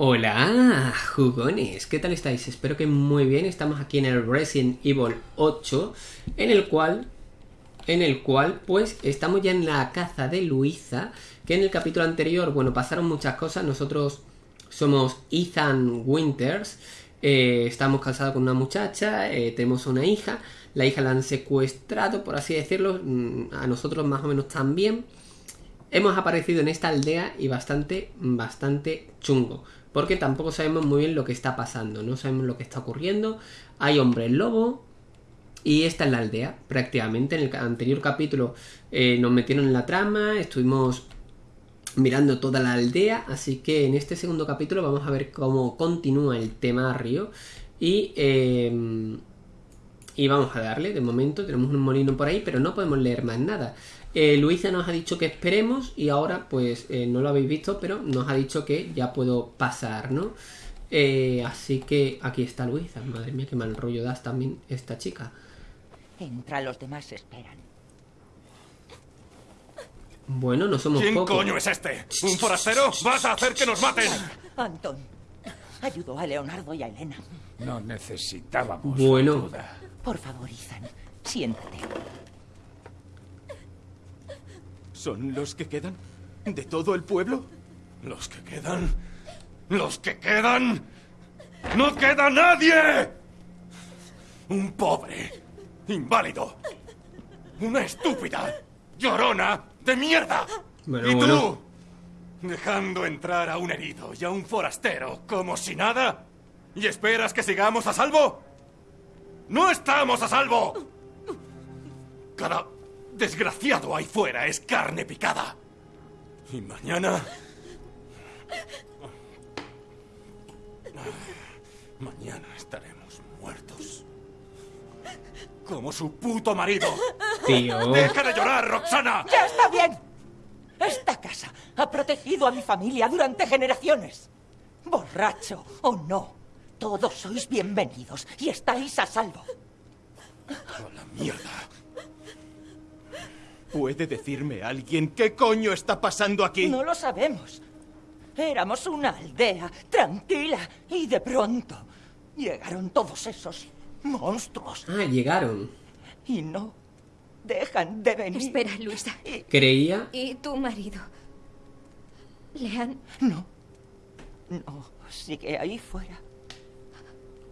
Hola, jugones, ¿qué tal estáis? Espero que muy bien. Estamos aquí en el Resident Evil 8, en el cual, en el cual, pues, estamos ya en la caza de Luisa, que en el capítulo anterior, bueno, pasaron muchas cosas. Nosotros somos Ethan Winters, eh, estamos casados con una muchacha, eh, tenemos una hija, la hija la han secuestrado, por así decirlo, mm, a nosotros más o menos también. Hemos aparecido en esta aldea y bastante, bastante chungo. Porque tampoco sabemos muy bien lo que está pasando, no sabemos lo que está ocurriendo. Hay hombres lobo, y esta es la aldea, prácticamente. En el anterior capítulo eh, nos metieron en la trama, estuvimos mirando toda la aldea, así que en este segundo capítulo vamos a ver cómo continúa el tema Río y, eh, y vamos a darle, de momento tenemos un molino por ahí, pero no podemos leer más nada. Eh, Luisa nos ha dicho que esperemos y ahora pues eh, no lo habéis visto, pero nos ha dicho que ya puedo pasar, ¿no? Eh, así que aquí está Luisa. Madre mía, qué mal rollo das también esta chica. Entra, los demás esperan. Bueno, no somos ¿Quién pocos. coño es este? ¿Un forastero? ¡Vas a hacer que nos maten! Anton, ayudó a Leonardo y a Elena. No necesitábamos Bueno. ayuda. Por favor, Ethan, siéntate. ¿Son los que quedan? ¿De todo el pueblo? ¿Los que quedan? ¿Los que quedan? ¡No queda nadie! Un pobre, inválido, una estúpida, llorona de mierda. Bueno, y tú, bueno. dejando entrar a un herido y a un forastero como si nada, ¿y esperas que sigamos a salvo? ¡No estamos a salvo! Cada desgraciado ahí fuera es carne picada. Y mañana... Mañana estaremos muertos. Como su puto marido. Tío. ¡Deja de llorar, Roxana! ¡Ya está bien! Esta casa ha protegido a mi familia durante generaciones. Borracho o no, todos sois bienvenidos y estáis a salvo. ¡A la mierda! ¿Puede decirme alguien qué coño está pasando aquí? No lo sabemos. Éramos una aldea tranquila y de pronto llegaron todos esos monstruos Ah, llegaron. y no dejan de venir. Espera, Luisa. Creía... ¿Y tu marido? ¿Le han...? No, no, sigue ahí fuera,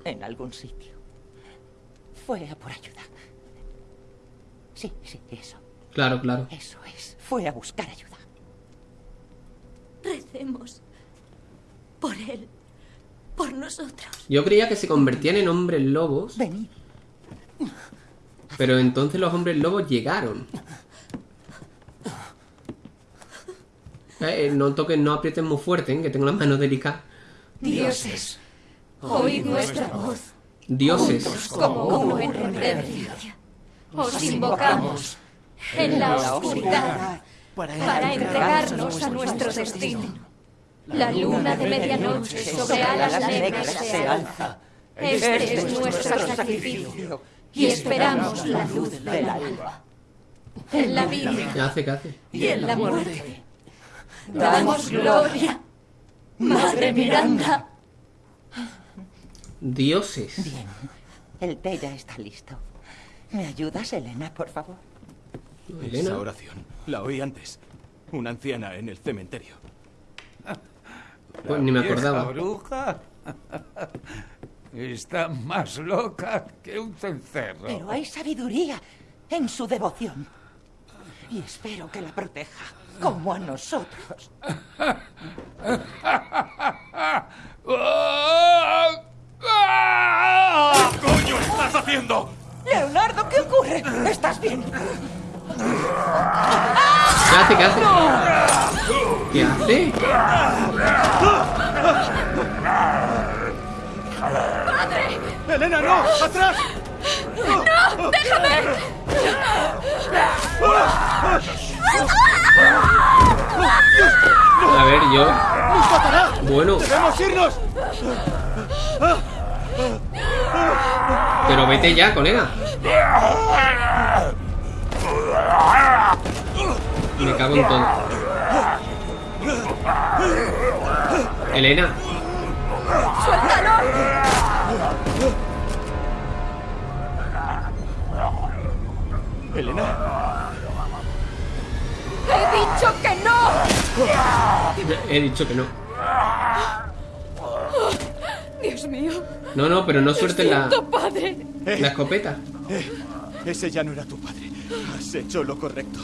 en algún sitio. Fue a por ayuda. Sí, sí, eso, Claro, claro. eso es. Fue a buscar ayuda. Recemos por él, por nosotros. Yo creía que se convertían en hombres lobos, Venid. pero entonces los hombres lobos llegaron. Eh, eh, no toquen, no aprieten muy fuerte, eh, que tengo las manos delicadas. Dioses, oíd nuestra voz Dioses. como uno en reverencia. Os invocamos en la oscuridad para entregarnos a nuestro destino. La luna de medianoche sobre alas negras se alza. Este es nuestro sacrificio y esperamos la luz del alba. En la vida ¿Qué hace? ¿Qué hace? y en la muerte. Damos gloria. Madre Miranda. Dioses. Bien, el té ya está listo. ¿Me ayudas, Elena, por favor? Esa Elena. oración la oí antes. Una anciana en el cementerio. Pues ni me acordaba. bruja está más loca que un cencerro. Pero hay sabiduría en su devoción. Y espero que la proteja, como a nosotros. ¿Qué coño estás haciendo? Leonardo, ¿qué ocurre? ¿Estás bien? ¿Qué hace? ¿Qué hace? ¿Qué hace? ¡Elena, no! ¡Atrás! A ver, yo. Bueno, ¡Debemos irnos! pero vete ya, colega. Me cago en todo. Elena. Elena, ¡He dicho que no! He dicho que no. Dios mío. No, no, pero no sueltes la, padre. la escopeta. eh, ese ya no era tu padre. Hecho lo correcto.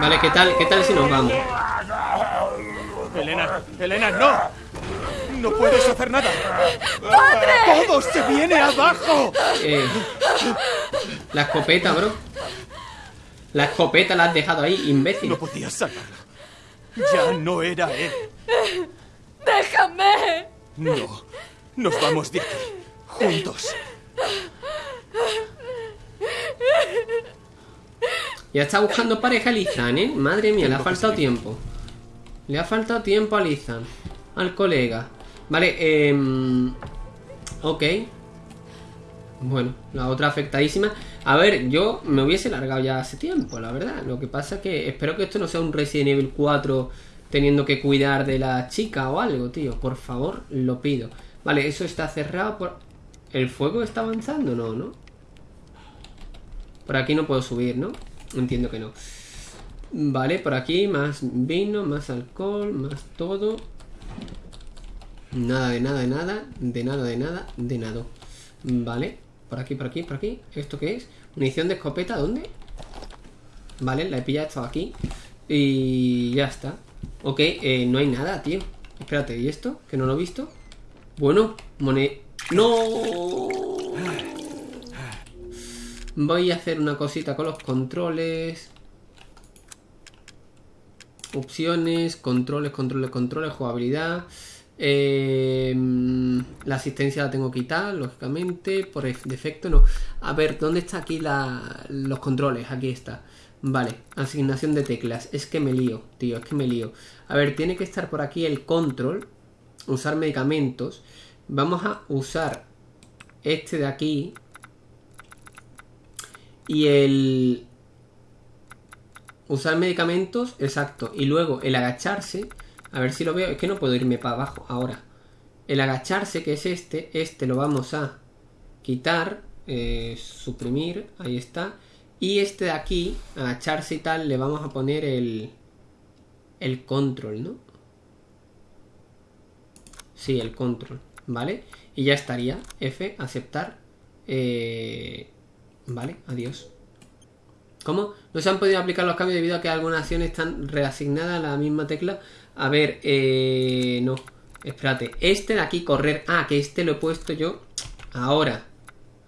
Vale, ¿qué tal? ¿Qué tal si nos vamos? Elena, Elena, no. No puedes hacer nada. ¡Padre! ¡Todo se viene abajo! Eh, la escopeta, bro. La escopeta la has dejado ahí, imbécil. No podías sacarlo. Ya no era él. ¡Déjame! No. Nos vamos de aquí. Juntos. Ya está buscando pareja Lizan, ¿eh? Madre mía, le ha faltado tiempo. Le ha faltado tiempo a Lizan. Al colega. Vale, eh... Ok. Bueno, la otra afectadísima. A ver, yo me hubiese largado ya hace tiempo, la verdad. Lo que pasa es que espero que esto no sea un Resident Evil 4 teniendo que cuidar de la chica o algo, tío. Por favor, lo pido. Vale, eso está cerrado por... ¿El fuego está avanzando? No, ¿no? Por aquí no puedo subir, ¿no? Entiendo que no. Vale, por aquí más vino, más alcohol, más todo. Nada de nada de nada, de nada de nada, de nada. Vale, por aquí, por aquí, por aquí. ¿Esto qué es? Munición de escopeta, ¿dónde? Vale, la he pillado, estaba aquí. Y ya está. Ok, eh, no hay nada, tío. Espérate, ¿y esto? Que no lo he visto. Bueno, moneda. ¡No! Voy a hacer una cosita con los controles. Opciones, controles, controles, controles, jugabilidad. Eh, la asistencia la tengo quitada, lógicamente. Por defecto no. A ver, ¿dónde está aquí la, los controles? Aquí está. Vale, asignación de teclas. Es que me lío, tío, es que me lío. A ver, tiene que estar por aquí el control. Usar medicamentos. Vamos a usar este de aquí. Y el... Usar medicamentos, exacto. Y luego el agacharse. A ver si lo veo. Es que no puedo irme para abajo ahora. El agacharse, que es este. Este lo vamos a quitar. eh, suprimir. Ahí está. Y este de aquí, agacharse y tal, le vamos a poner el... El control, ¿no? Sí, el control. ¿Vale? Y ya estaría. F, aceptar. Eh... Vale, adiós. ¿Cómo? No se han podido aplicar los cambios debido a que algunas acciones están reasignadas a la misma tecla. A ver, eh... No. Espérate. Este de aquí, correr. Ah, que este lo he puesto yo. Ahora.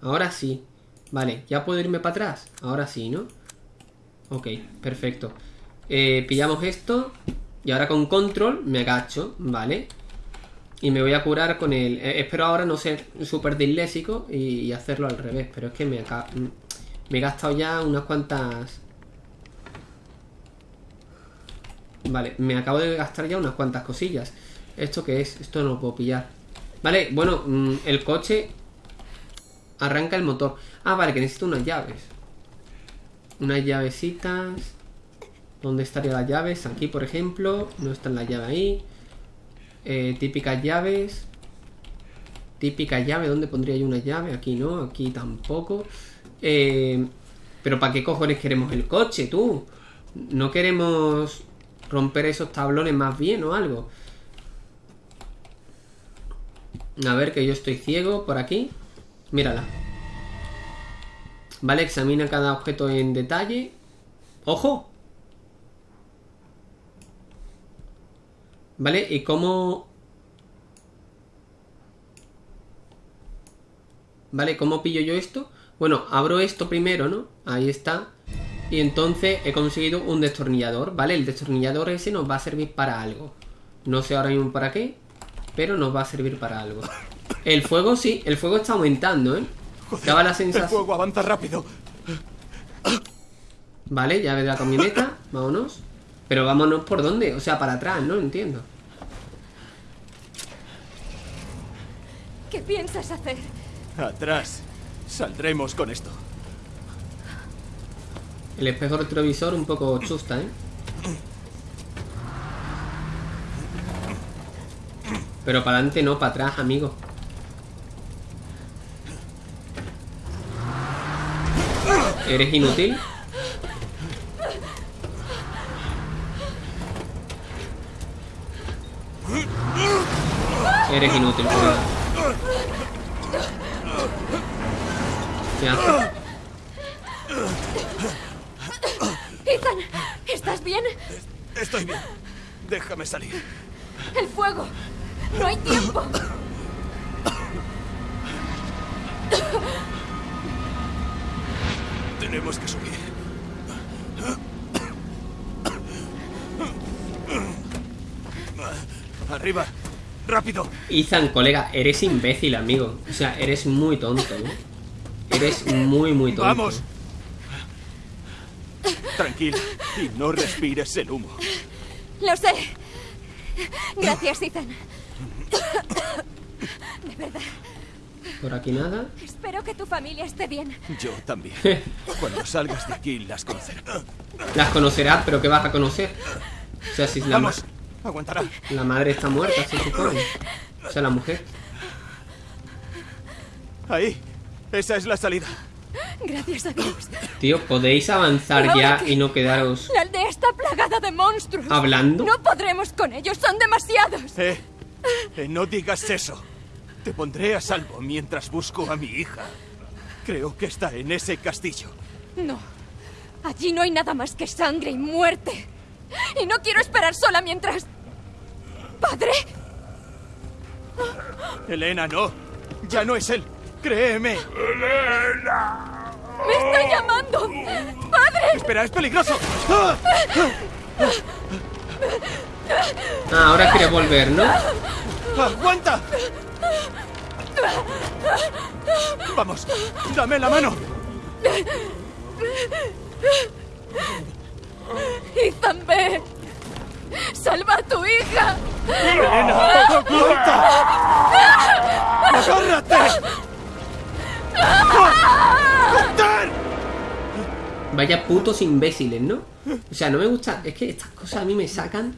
Ahora sí. Vale, ya puedo irme para atrás. Ahora sí, ¿no? Ok, perfecto. Eh, pillamos esto. Y ahora con control me agacho, ¿vale? Y me voy a curar con el... eh, espero ahora no ser súper disléxico y, hacerlo al revés. Pero es que me, aca- me he gastado ya unas cuantas... Vale, me acabo de gastar ya unas cuantas cosillas. ¿Esto qué es? Esto no lo puedo pillar. Vale, bueno, mm, el coche arranca el motor. Ah, vale, que necesito unas llaves. Unas llavecitas. ¿Dónde estarían las llaves? Aquí, por ejemplo. No están las llaves ahí. Eh, típicas llaves. Típica llave. ¿Dónde pondría yo una llave? Aquí no, aquí tampoco. Eh, Pero ¿para qué cojones queremos el coche, tú? No queremos romper esos tablones más bien o algo. A ver, que yo estoy ciego por aquí. Mírala. Vale, examina cada objeto en detalle. ¡Ojo! Vale, ¿y cómo...? Vale, ¿cómo pillo yo esto? Bueno, abro esto primero, ¿no? Ahí está. Y entonces he conseguido un destornillador, ¿vale? El destornillador ese nos va a servir para algo. No sé ahora mismo para qué, pero nos va a servir para algo. El fuego sí, el fuego está aumentando, ¿eh? Daba la El sensación... fuego avanza rápido. Vale, llave de la camioneta, vámonos. Pero vámonos por dónde, o sea, para atrás, no entiendo. ¿Qué piensas hacer? Atrás. Saldremos con esto. El espejo retrovisor un poco chusta, ¿eh? Pero para adelante no, para atrás, amigo. ¿Eres inútil? Eres inútil, cuidado. ¿Qué haces? Ethan, ¿estás bien? Estoy bien. Déjame salir. El fuego. No hay tiempo. Tenemos que subir. Arriba. Rápido. Ethan, colega, eres imbécil, amigo. O sea, eres muy tonto, ¿no? Eres muy, muy tonto. Vamos. Tranquila y no respires el humo. Lo sé. Gracias, Ethan. De verdad. Por aquí nada. Espero que tu familia esté bien. Yo también. Cuando salgas de aquí las conocerás. Las conocerás, pero ¿qué vas a conocer? O sea, si la, Vamos. Aguantará. la madre está muerta, se supone. O sea, la mujer. Ahí. Esa es la salida. Gracias a Dios. Tío, podéis avanzar ya y no quedaros La aldea está plagada de monstruos. hablando. No podremos con ellos, son demasiados. Eh, eh, no digas eso. Te pondré a salvo mientras busco a mi hija. Creo que está en ese castillo. No. Allí no hay nada más que sangre y muerte. Y no quiero esperar sola mientras... ¿Padre? Elena, no. Ya no es él. Créeme. ¡Me está llamando! ¡Padre! Espera, es peligroso. ¡Ah! Ah, ahora quiere volver, ¿no? ¡Aguanta! Vamos, dame la mano. ¡Ethan, ve! ¡Salva a tu hija! Elena, aguanta. ¡Agárrate! Vaya putos imbéciles, ¿no? O sea, no me gusta. Es que estas cosas a mí me sacan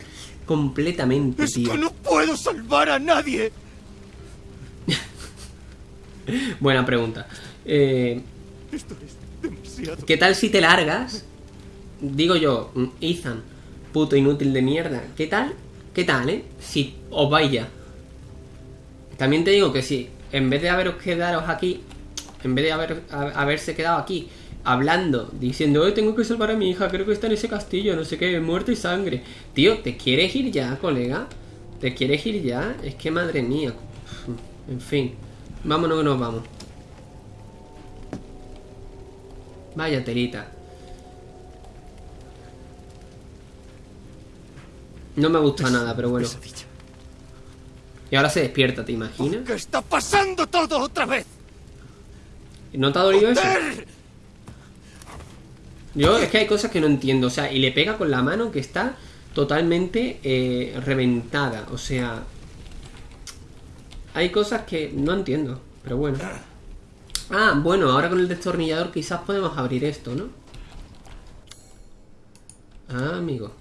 completamente, Es tío. que no puedo salvar a nadie. Buena pregunta. Eh, Esto es demasiado. ¿Qué tal si te largas? Digo yo, Ethan, puto inútil de mierda. ¿Qué tal? ¿Qué tal, eh? Si os vais ya. También te digo que si en vez de haberos quedaros aquí, en vez de haber, ha- haberse quedado aquí hablando, diciendo, hoy tengo que salvar a mi hija, creo que está en ese castillo, no sé qué, muerte y sangre. Tío, ¿te quieres ir ya, colega? ¿Te quieres ir ya? Es que madre mía. En fin, vámonos que nos vamos. Vaya telita. No me gusta nada, pero bueno. Pesadilla. Y ahora se despierta, ¿te imaginas? ¿Qué está pasando todo otra vez? ¿No te ha dolido eso? Yo es que hay cosas que no entiendo. O sea, y le pega con la mano que está totalmente eh, reventada. O sea, hay cosas que no entiendo. Pero bueno. Ah, bueno, ahora con el destornillador quizás podemos abrir esto, ¿no? Ah, amigo.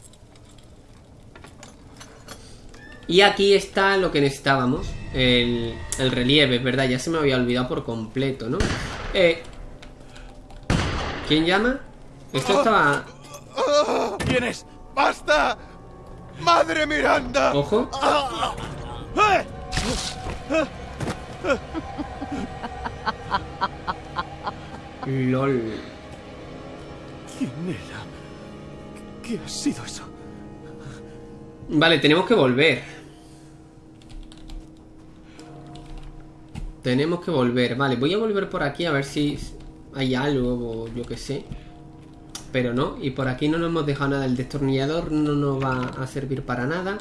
Y aquí está lo que necesitábamos. El, el relieve, ¿verdad? Ya se me había olvidado por completo, ¿no? Eh, ¿Quién llama? Esto estaba... ¿Quién es? ¡Basta! ¡Madre Miranda! Ojo. LOL. ¿Quién era? ¿Qué ha sido eso? Vale, tenemos que volver. Tenemos que volver. Vale, voy a volver por aquí a ver si hay algo o yo que sé. Pero no, y por aquí no nos hemos dejado nada. El destornillador no nos va a servir para nada.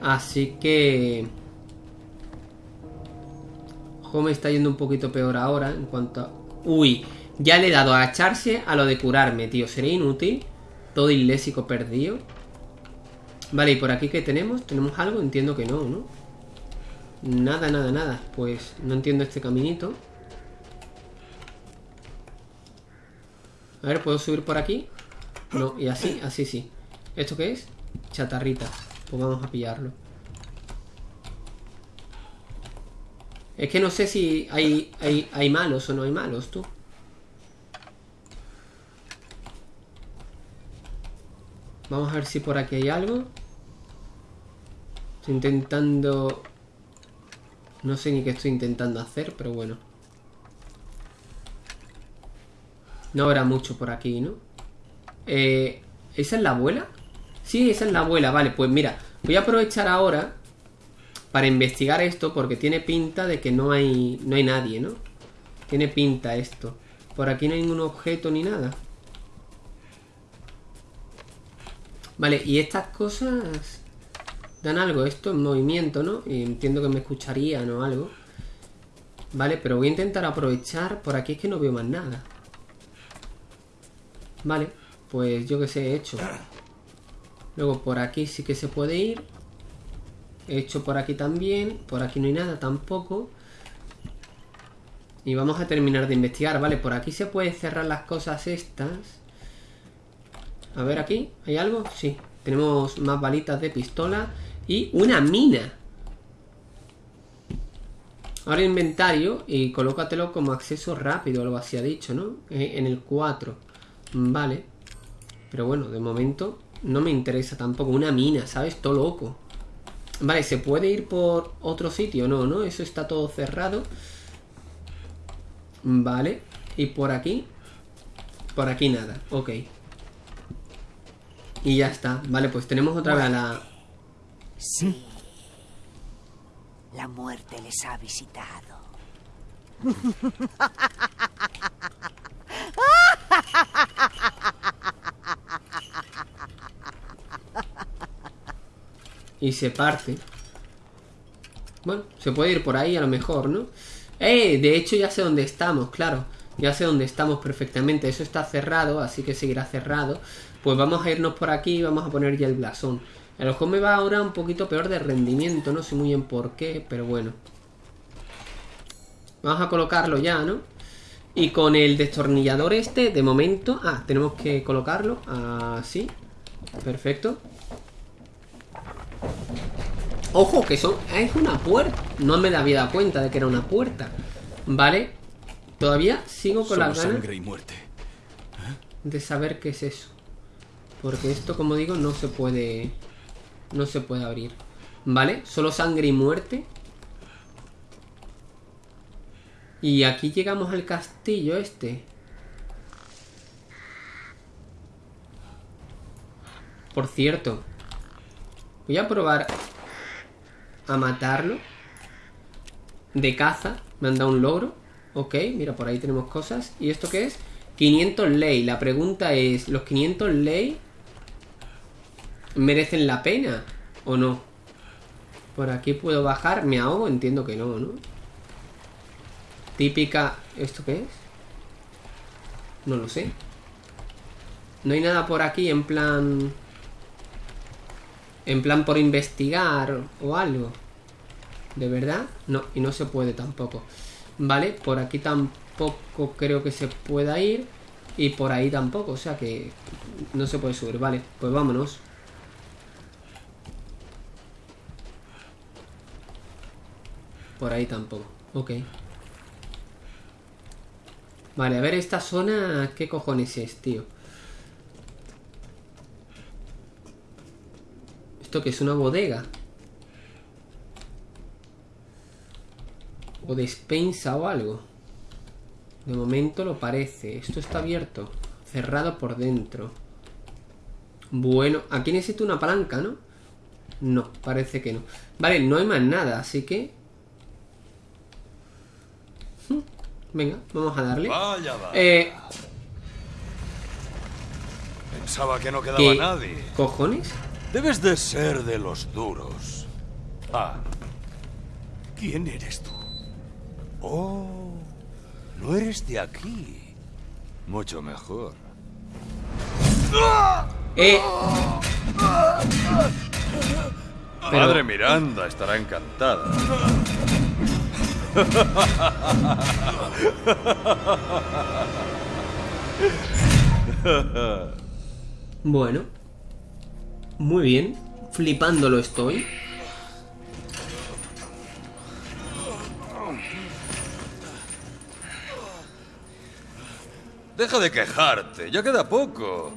Así que... Ojo, me está yendo un poquito peor ahora en cuanto a... Uy, ya le he dado a echarse a lo de curarme, tío. ¿Sería inútil? Todo ilésico perdido. Vale, ¿y por aquí qué tenemos? ¿Tenemos algo? Entiendo que no, ¿no? Nada, nada, nada. Pues no entiendo este caminito. A ver, ¿puedo subir por aquí? No, y así, así sí. ¿Esto qué es? Chatarrita. Pues vamos a pillarlo. Es que no sé si hay, hay, hay malos o no hay malos, tú. Vamos a ver si por aquí hay algo. Estoy intentando... No sé ni qué estoy intentando hacer, pero bueno. No habrá mucho por aquí, ¿no? Eh, ¿Esa es la abuela? Sí, esa es la abuela. Vale, pues mira. Voy a aprovechar ahora para investigar esto porque tiene pinta de que no hay, no hay nadie, ¿no? Tiene pinta esto. Por aquí no hay ningún objeto ni nada. Vale, y estas cosas dan algo. Esto en movimiento, ¿no? Y entiendo que me escucharían o algo. Vale, pero voy a intentar aprovechar. Por aquí es que no veo más nada. Vale, pues yo que sé, he hecho. Luego por aquí sí que se puede ir. He hecho por aquí también. Por aquí no hay nada tampoco. Y vamos a terminar de investigar. Vale, por aquí se puede cerrar las cosas estas. A ver aquí, ¿hay algo? Sí. Tenemos más balitas de pistola. Y una mina. Ahora inventario y colócatelo como acceso rápido, algo así ha dicho, ¿no? Eh, en el 4. Vale. Pero bueno, de momento no me interesa tampoco. Una mina, ¿sabes? Todo loco. Vale, ¿se puede ir por otro sitio? No, ¿no? Eso está todo cerrado. Vale. ¿Y por aquí? Por aquí nada. Ok. Y ya está. Vale, pues tenemos otra vez a la... Sí. La muerte les ha visitado. Y se parte. Bueno, se puede ir por ahí a lo mejor, ¿no? ¡Eh! De hecho ya sé dónde estamos, claro. Ya sé dónde estamos perfectamente. Eso está cerrado, así que seguirá cerrado. Pues vamos a irnos por aquí y vamos a poner ya el blasón. El ojo me va ahora un poquito peor de rendimiento, no sé muy bien por qué, pero bueno. Vamos a colocarlo ya, ¿no? Y con el destornillador este, de momento... Ah, tenemos que colocarlo así. Perfecto. Ojo, que son... Es una puerta. No me había dado cuenta de que era una puerta. Vale. Todavía sigo con la Solo ganas sangre y muerte. de saber qué es eso. Porque esto, como digo, no se puede... No se puede abrir. ¿Vale? Solo sangre y muerte. Y aquí llegamos al castillo este. Por cierto. Voy a probar a matarlo. De caza. Me han dado un logro. Ok, mira, por ahí tenemos cosas. ¿Y esto qué es? 500 ley. La pregunta es, ¿los 500 ley merecen la pena o no? Por aquí puedo bajar. ¿Me ahogo? Entiendo que no, ¿no? Típica... ¿Esto qué es? No lo sé. No hay nada por aquí en plan... En plan por investigar o algo. ¿De verdad? No, y no se puede tampoco. Vale, por aquí tampoco creo que se pueda ir. Y por ahí tampoco, o sea que no se puede subir. Vale, pues vámonos. Por ahí tampoco. Ok. Vale, a ver esta zona... ¿Qué cojones es, tío? ¿Esto que es una bodega? O despensa o algo. De momento lo parece. Esto está abierto. Cerrado por dentro. Bueno, aquí necesito una palanca, ¿no? No, parece que no. Vale, no hay más nada, así que... Venga, vamos a darle. Vaya, vaya. Eh, Pensaba que no quedaba ¿qué nadie. cojones? Debes de ser de los duros. Ah, ¿Quién eres tú? oh, no eres de aquí. Mucho mejor. Eh, Pero- Madre Miranda estará encantada. Bueno. Muy bien. Flipándolo estoy. Deja de quejarte, ya queda poco.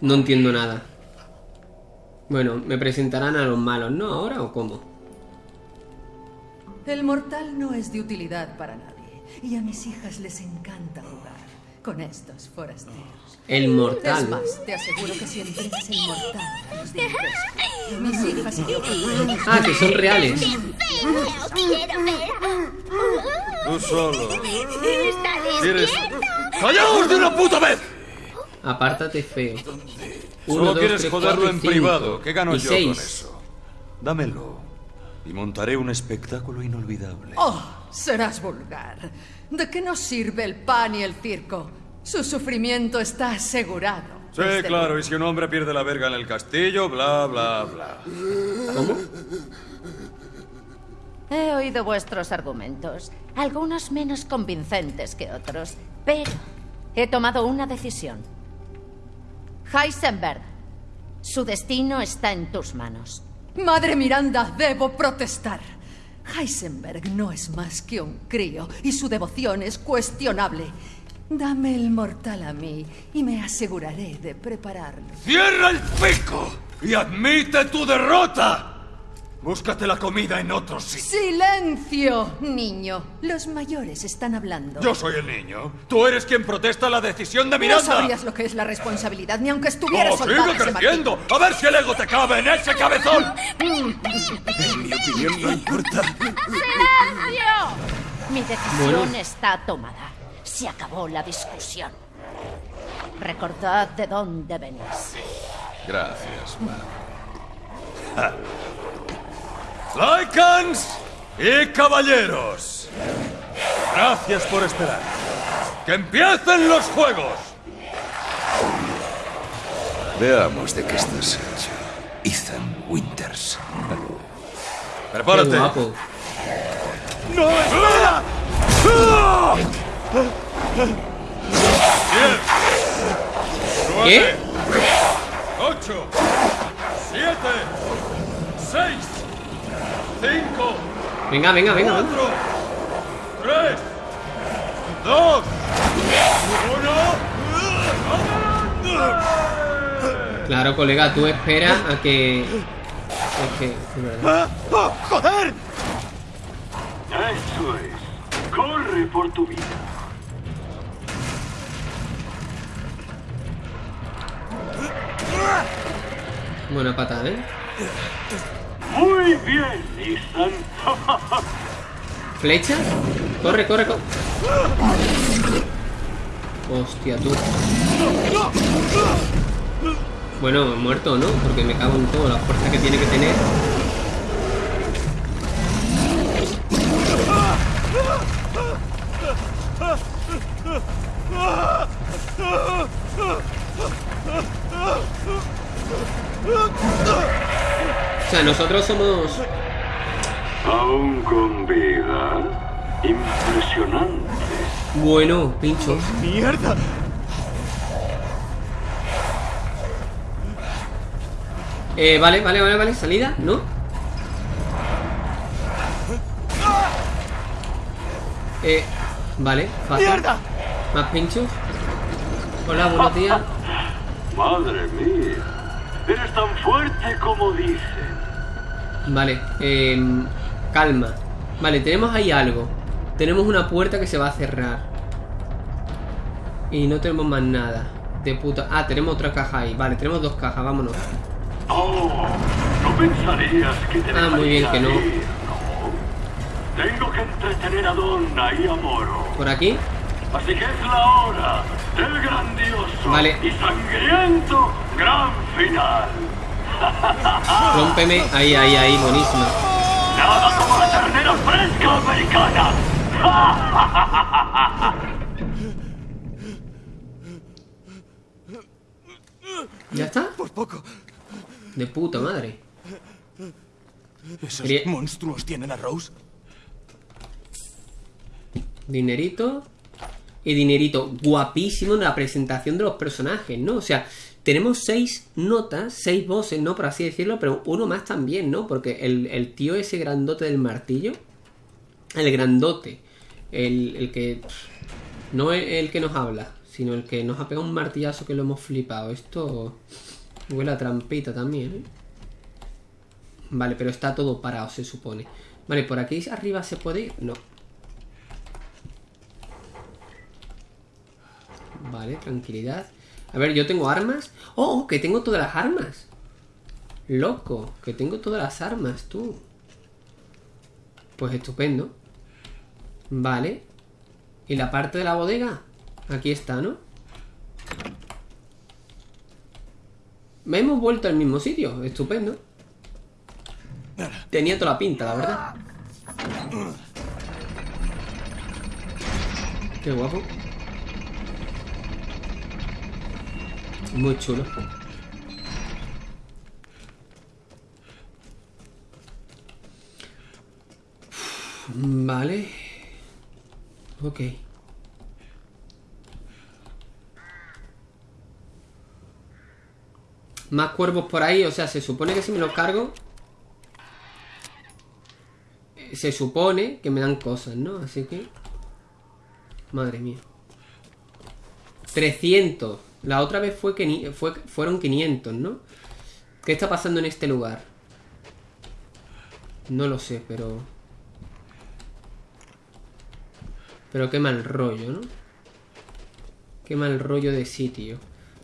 No entiendo nada. Bueno, me presentarán a los malos, ¿no? ¿Ahora o cómo? El mortal no es de utilidad para nadie. Y a mis hijas les encanta jugar con estos forasteros. El Es mortal. más, te aseguro que si entregas el mortal a los de mis hijas y yo Ah, que son reales. quiero ver. Tú solo. Está ¿Quieres? despierto. ¡Callaos de una puta vez! Apártate feo. Solo Uno, dos, quieres tres, joderlo cuatro en cinco. privado. ¿Qué gano Y yo seis. con eso? Dámelo. Y montaré un espectáculo inolvidable. Oh, serás vulgar. ¿De qué nos sirve el pan y el circo? Su sufrimiento está asegurado. Sí, Desde claro, y si un hombre pierde la verga en el castillo, bla, bla, bla. ¿Cómo? He oído vuestros argumentos, algunos menos convincentes que otros, pero he tomado una decisión. Heisenberg, su destino está en tus manos. Madre Miranda, debo protestar. Heisenberg no es más que un crío y su devoción es cuestionable. Dame el mortal a mí y me aseguraré de prepararlo. ¡Cierra el pico! ¡Y admite tu derrota! Búscate la comida en otro sitio. ¡Silencio, niño! Los mayores están hablando. Yo soy el niño. Tú eres quien protesta la decisión de No Miranda. sabrías lo que es la responsabilidad ni aunque estuvieras ¡Oh, soldada sigue creciendo! ¡A ver si el ego te cabe en ese cabezón! En mi opinión no importa. ¡Silencio! Mi decisión Bueno. está tomada. Se acabó la discusión. Recordad de dónde venís. Gracias, madre. Lycans y caballeros. Gracias por esperar. ¡Que empiecen los juegos! Veamos de qué estás hecho. Ethan Winters. Qué Prepárate. guapo. ¡No, espera! Diez. ¿Qué? Ocho. Siete. Seis. Cinco. Venga, venga, venga. venga. Cuatro. Tres. Dos. Uno. Claro, colega, tú espera a que. Es que. es verdad. ¡Ah! ¡Oh, ¡Joder! Eso es. Corre por tu vida. Buena patada, ¿eh? Muy bien, Ethan. ¿Flecha? Corre, corre, corre. Hostia, tú. Bueno, muerto, ¿no? Porque me cago en todo, la fuerza que tiene que tener. O sea, nosotros somos... Aún con vida. Impresionante. Bueno, pinchos. ¡Mierda! Eh, vale, vale, vale, vale. Salida, ¿no? Eh, vale, fácil. ¡Mierda! Más pinchos. Hola, buenos días. Madre mía. Eres tan fuerte como dicen. Vale, em, calma. Vale, tenemos ahí algo. Tenemos una puerta que se va a cerrar. Y no tenemos más nada. De puta. Ah, tenemos otra caja ahí. Vale, tenemos dos cajas, vámonos. Oh, no pensarías que te Ah, muy bien, que no. ir, ¿no? Tengo que entretener a Donna y a Moro. Por aquí. Así que es la hora del grandioso Vale. y sangriento gran final. Rómpeme. Ahí, ahí, ahí. Buenísima. Nada como la ternera fresca americana. ¿Ya está? Por poco. De puta madre. ¿Esos Quería- monstruos tienen a Rose? Dinerito. Y dinerito guapísimo en la presentación de los personajes, ¿no? O sea, tenemos seis notas, seis voces, ¿no? Por así decirlo, pero uno más también, ¿no? Porque el, tío ese grandote del martillo, El grandote. El, el que... No el, el que nos habla, sino el que nos ha pegado un martillazo que lo hemos flipado. Esto huele a trampita también, ¿eh? Vale, pero está todo parado, se supone. Vale, ¿por aquí arriba se puede ir? No. Vale, tranquilidad. A ver, yo tengo armas. ¡Oh! Que tengo todas las armas. Loco, que tengo todas las armas, tú. Pues estupendo. Vale. ¿Y la parte de la bodega? Aquí está, ¿no? Me hemos vuelto al mismo sitio. Estupendo. Tenía toda la pinta, la verdad. Qué guapo. Muy chulo. Vale. Ok. Más cuervos por ahí, o sea, se supone que si me los cargo Se supone que me dan cosas, ¿no? Así que Madre mía 300 La otra vez fue que fue, fueron 500, ¿no? ¿Qué está pasando en este lugar? No lo sé, pero... Pero qué mal rollo, ¿no? Qué mal rollo de sitio.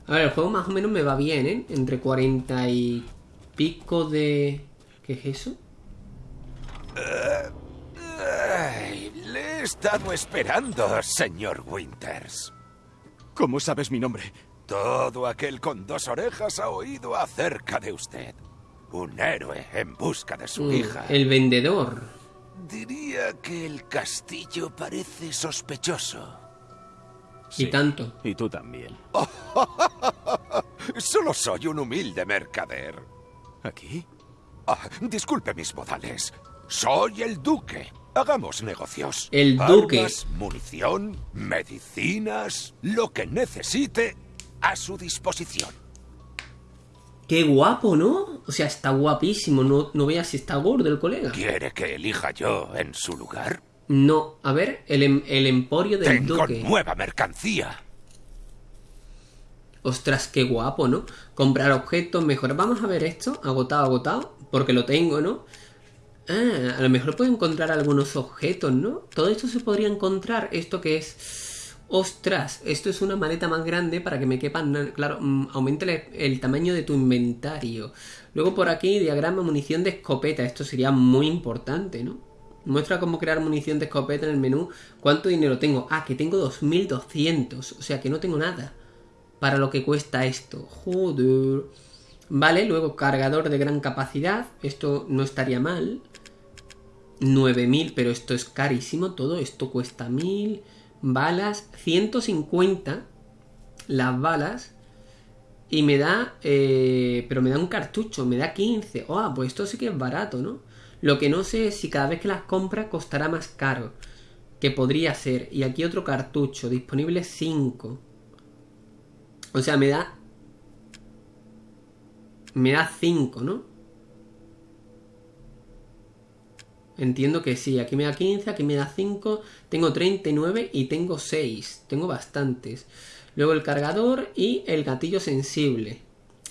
A ver, el juego más o menos me va bien, ¿eh? Entre 40 y pico de... ¿Qué es eso? le he estado esperando, señor Winters. ¿Cómo sabes mi nombre? Todo aquel con dos orejas ha oído acerca de usted. Un héroe en busca de su Mm, hija. El vendedor. Diría que el castillo parece sospechoso. Y tanto. Y tú también. Solo soy un humilde mercader. ¿Aquí? Ah, disculpe mis modales. Soy el duque. Hagamos negocios. El duque. Armas, munición, medicinas, lo que necesite a su disposición. Qué guapo, ¿no? O sea, está guapísimo. No, no veas si está gordo el colega. ¿Quiere que elija yo en su lugar? No, a ver, el, em- el emporio del Tengo duque. nueva mercancía. Ostras, qué guapo, ¿no? Comprar objetos, mejor. Vamos a ver esto. Agotado, agotado. Porque lo tengo, ¿no? Ah, a lo mejor puedo encontrar algunos objetos, ¿no? Todo esto se podría encontrar. ¿Esto que es? Ostras, esto es una maleta más grande para que me quepan... Claro, mm, aumente el, el tamaño de tu inventario. Luego por aquí, diagrama munición de escopeta. Esto sería muy importante, ¿no? Muestra cómo crear munición de escopeta en el menú. ¿Cuánto dinero tengo? Ah, que tengo 2200. O sea, que no tengo nada para lo que cuesta esto. Joder. Vale, luego cargador de gran capacidad. Esto no estaría mal. 9000, pero esto es carísimo todo. Esto cuesta 1000. Balas, 150 las balas. Y me da... eh, pero me da un cartucho, me da 15. Oh, pues esto sí que es barato, ¿no? Lo que no sé es si cada vez que las compra costará más caro. Que podría ser. Y aquí otro cartucho, disponible 5. O sea, me da... Me da 5, ¿no? Entiendo que sí. Aquí me da 15, aquí me da 5. Tengo 39 y tengo 6. Tengo bastantes. Luego el cargador y el gatillo sensible.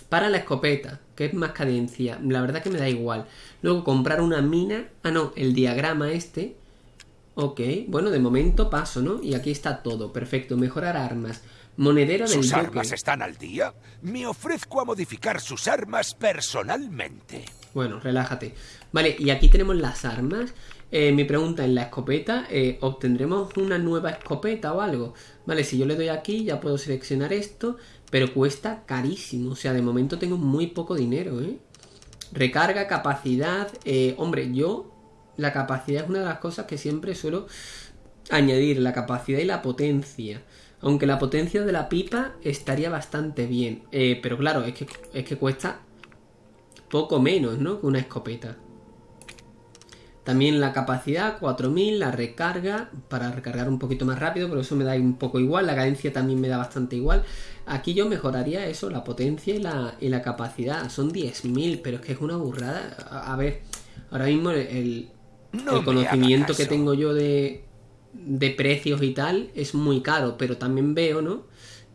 Para la escopeta, que es más cadencia. La verdad que me da igual. Luego comprar una mina. Ah, no, el diagrama este. Ok, bueno, de momento paso, ¿no? Y aquí está todo. Perfecto. Mejorar armas. Monedero del ¿Sus armas están al día? Me ofrezco a modificar sus armas personalmente. Bueno, relájate. Vale, y aquí tenemos las armas. Eh, mi pregunta en la escopeta, eh, ¿obtendremos una nueva escopeta o algo? Vale, si yo le doy aquí ya puedo seleccionar esto, pero cuesta carísimo. O sea, de momento tengo muy poco dinero, ¿eh? Recarga, capacidad. eh, hombre, yo la capacidad es una de las cosas que siempre suelo añadir, la capacidad y la potencia. Aunque la potencia de la pipa estaría bastante bien. Pero claro, es que, es que cuesta poco menos, ¿no? Que una escopeta. También la capacidad, 4000, la recarga, para recargar un poquito más rápido, pero eso me da un poco igual, la cadencia también me da bastante igual. Aquí yo mejoraría eso, la potencia y la, y la capacidad, son 10.000, pero es que es una burrada. A, a ver, ahora mismo el, No el conocimiento que tengo yo de, de precios y tal es muy caro, pero también veo, ¿no?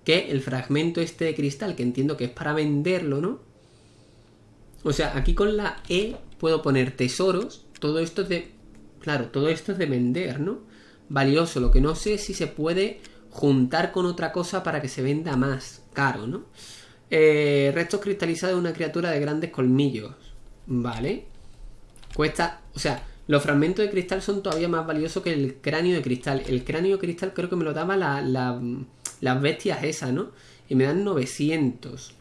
Que el fragmento este de cristal, que entiendo que es para venderlo, ¿no? O sea, aquí con la E puedo poner tesoros, todo esto es de... Claro, todo esto es de vender, ¿no? Valioso, lo que no sé es si se puede juntar con otra cosa para que se venda más caro, ¿no? Eh, restos cristalizados de una criatura de grandes colmillos, ¿vale? Cuesta, o sea, los fragmentos de cristal son todavía más valiosos que el cráneo de cristal. El cráneo de cristal creo que me lo daba la, la- las bestias esas, ¿no? Y me dan 900.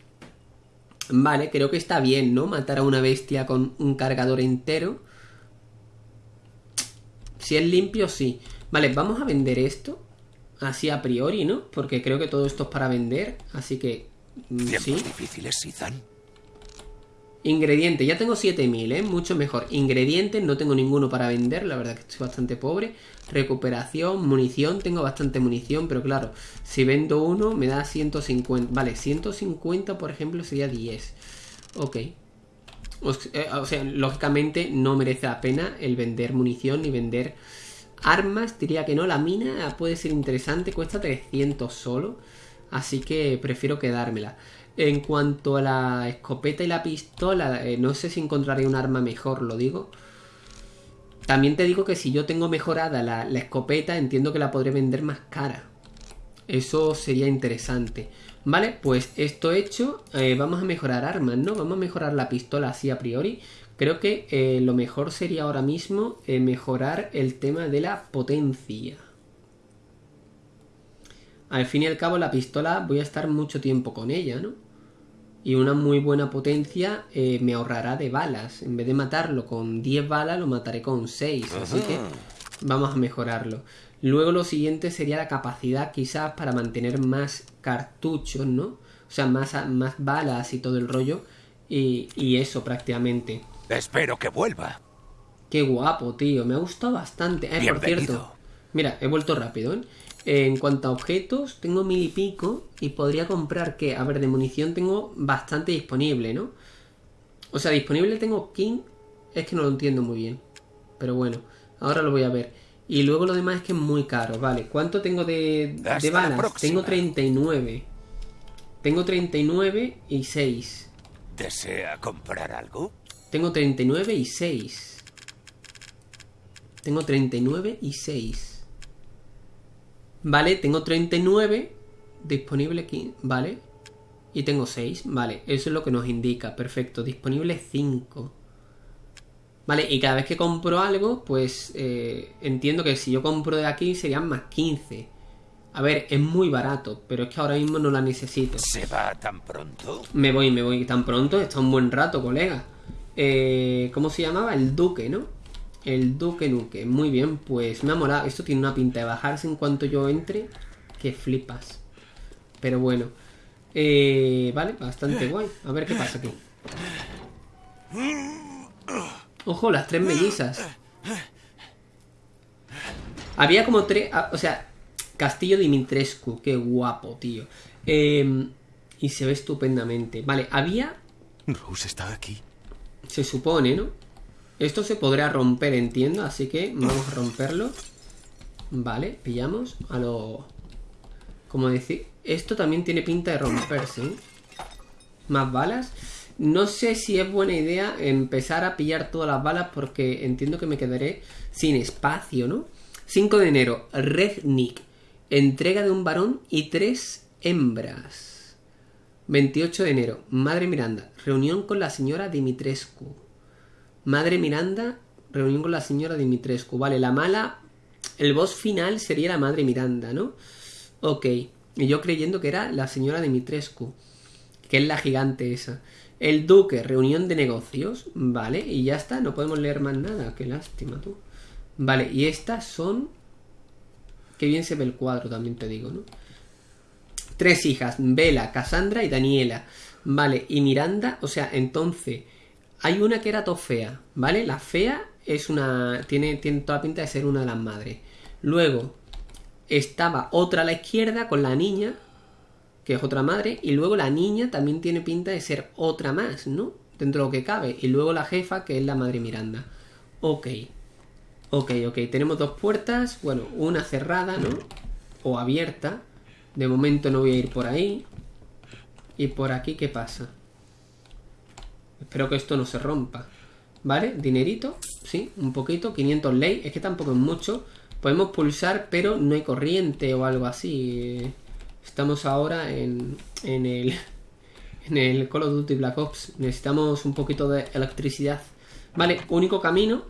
Vale, creo que está bien, ¿no? Matar a una bestia con un cargador entero. Si es limpio, sí. Vale, vamos a vender esto. Así a priori, ¿no? Porque creo que todo esto es para vender. Así que... mm, sí. difíciles, Ethan. Ingredientes, ya tengo 7000, ¿eh? Mucho mejor. Ingredientes, no tengo ninguno para vender, la verdad que estoy bastante pobre. Recuperación, munición, tengo bastante munición, pero claro, si vendo uno me da 150. Vale, 150 por ejemplo sería 10. Ok. O, s- eh, o sea, lógicamente no merece la pena el vender munición ni vender armas. Diría que no, la mina puede ser interesante, cuesta 300 solo. Así que prefiero quedármela. En cuanto a la escopeta y la pistola, eh, no sé si encontraré un arma mejor, lo digo. También te digo que si yo tengo mejorada la escopeta, entiendo que la podré vender más cara. Eso sería interesante. Vale, pues esto hecho, eh, vamos a mejorar armas, ¿no? Vamos a mejorar la pistola así a priori. Creo que eh, lo mejor sería ahora mismo eh, mejorar el tema de la potencia. Al fin y al cabo la pistola voy a estar mucho tiempo con ella, ¿no? Y una muy buena potencia eh, me ahorrará de balas. En vez de matarlo con 10 balas, lo mataré con 6. Así que vamos a mejorarlo. Luego lo siguiente sería la capacidad quizás para mantener más cartuchos, ¿no? O sea, más, más balas y todo el rollo. Y, y eso prácticamente. Espero que vuelva. Qué guapo, tío. Me ha gustado bastante. Eh, por cierto. Mira, he vuelto rápido, ¿eh? En cuanto a objetos, tengo mil y pico. Y podría comprar que, a ver, de munición tengo bastante disponible, ¿no? O sea, disponible tengo King. Es que no lo entiendo muy bien. Pero bueno, ahora lo voy a ver. Y luego lo demás es que es muy caro, vale. ¿Cuánto tengo de, de la balas? Tengo 39. Tengo 39 y 6. ¿Desea comprar algo? Tengo 39 y 6. Tengo 39 y 6. Vale, tengo 39 disponible aquí, vale. Y tengo 6, vale. Eso es lo que nos indica, perfecto. Disponible 5. Vale, y cada vez que compro algo, pues eh, entiendo que si yo compro de aquí serían más 15. A ver, es muy barato, pero es que ahora mismo no la necesito. ¿Se va tan pronto? Me voy, me voy tan pronto, está un buen rato, colega. Eh, ¿Cómo se llamaba? El Duque, ¿no? El Duque Nuque. Muy bien, pues me ha molado. Esto tiene una pinta de bajarse en cuanto yo entre. Que flipas. Pero bueno. Eh, vale, bastante guay. A ver qué pasa aquí. Ojo, las tres mellizas. Había como tres. ah, O sea, Castillo Dimitrescu. Qué guapo, tío. Eh, y se ve estupendamente. Vale, había. Rose está aquí. Se supone, ¿no? Esto se podrá romper, entiendo. Así que vamos a romperlo. Vale, pillamos a lo. Como decir. Esto también tiene pinta de romperse. ¿eh? Más balas. No sé si es buena idea empezar a pillar todas las balas porque entiendo que me quedaré sin espacio, ¿no? 5 de enero, Rednick. Entrega de un varón y tres hembras. 28 de enero, Madre Miranda. Reunión con la señora Dimitrescu. Madre Miranda, reunión con la señora Dimitrescu. Vale, la mala. El boss final sería la Madre Miranda, ¿no? Ok. Y yo creyendo que era la señora Dimitrescu. Que es la gigante esa. El duque, reunión de negocios. Vale, y ya está, no podemos leer más nada. Qué lástima, tú. Vale, y estas son. Qué bien se ve el cuadro, también te digo, ¿no? Tres hijas, Vela, Cassandra y Daniela. Vale, y Miranda, o sea, entonces. Hay una que era todo fea, ¿vale? La fea es una. Tiene, tiene toda pinta de ser una de las madres. Luego estaba otra a la izquierda con la niña, que es otra madre, y luego la niña también tiene pinta de ser otra más, ¿no? Dentro de lo que cabe. Y luego la jefa, que es la madre Miranda. Ok. Ok, ok, tenemos dos puertas. Bueno, una cerrada, ¿no? O abierta. De momento no voy a ir por ahí. ¿Y por aquí qué pasa? Espero que esto no se rompa. ¿Vale? Dinerito. Sí, un poquito. 500 ley. Es que tampoco es mucho. Podemos pulsar, pero no hay corriente o algo así. Estamos ahora en, en el... En el Call of Duty Black Ops. Necesitamos un poquito de electricidad. Vale, único camino.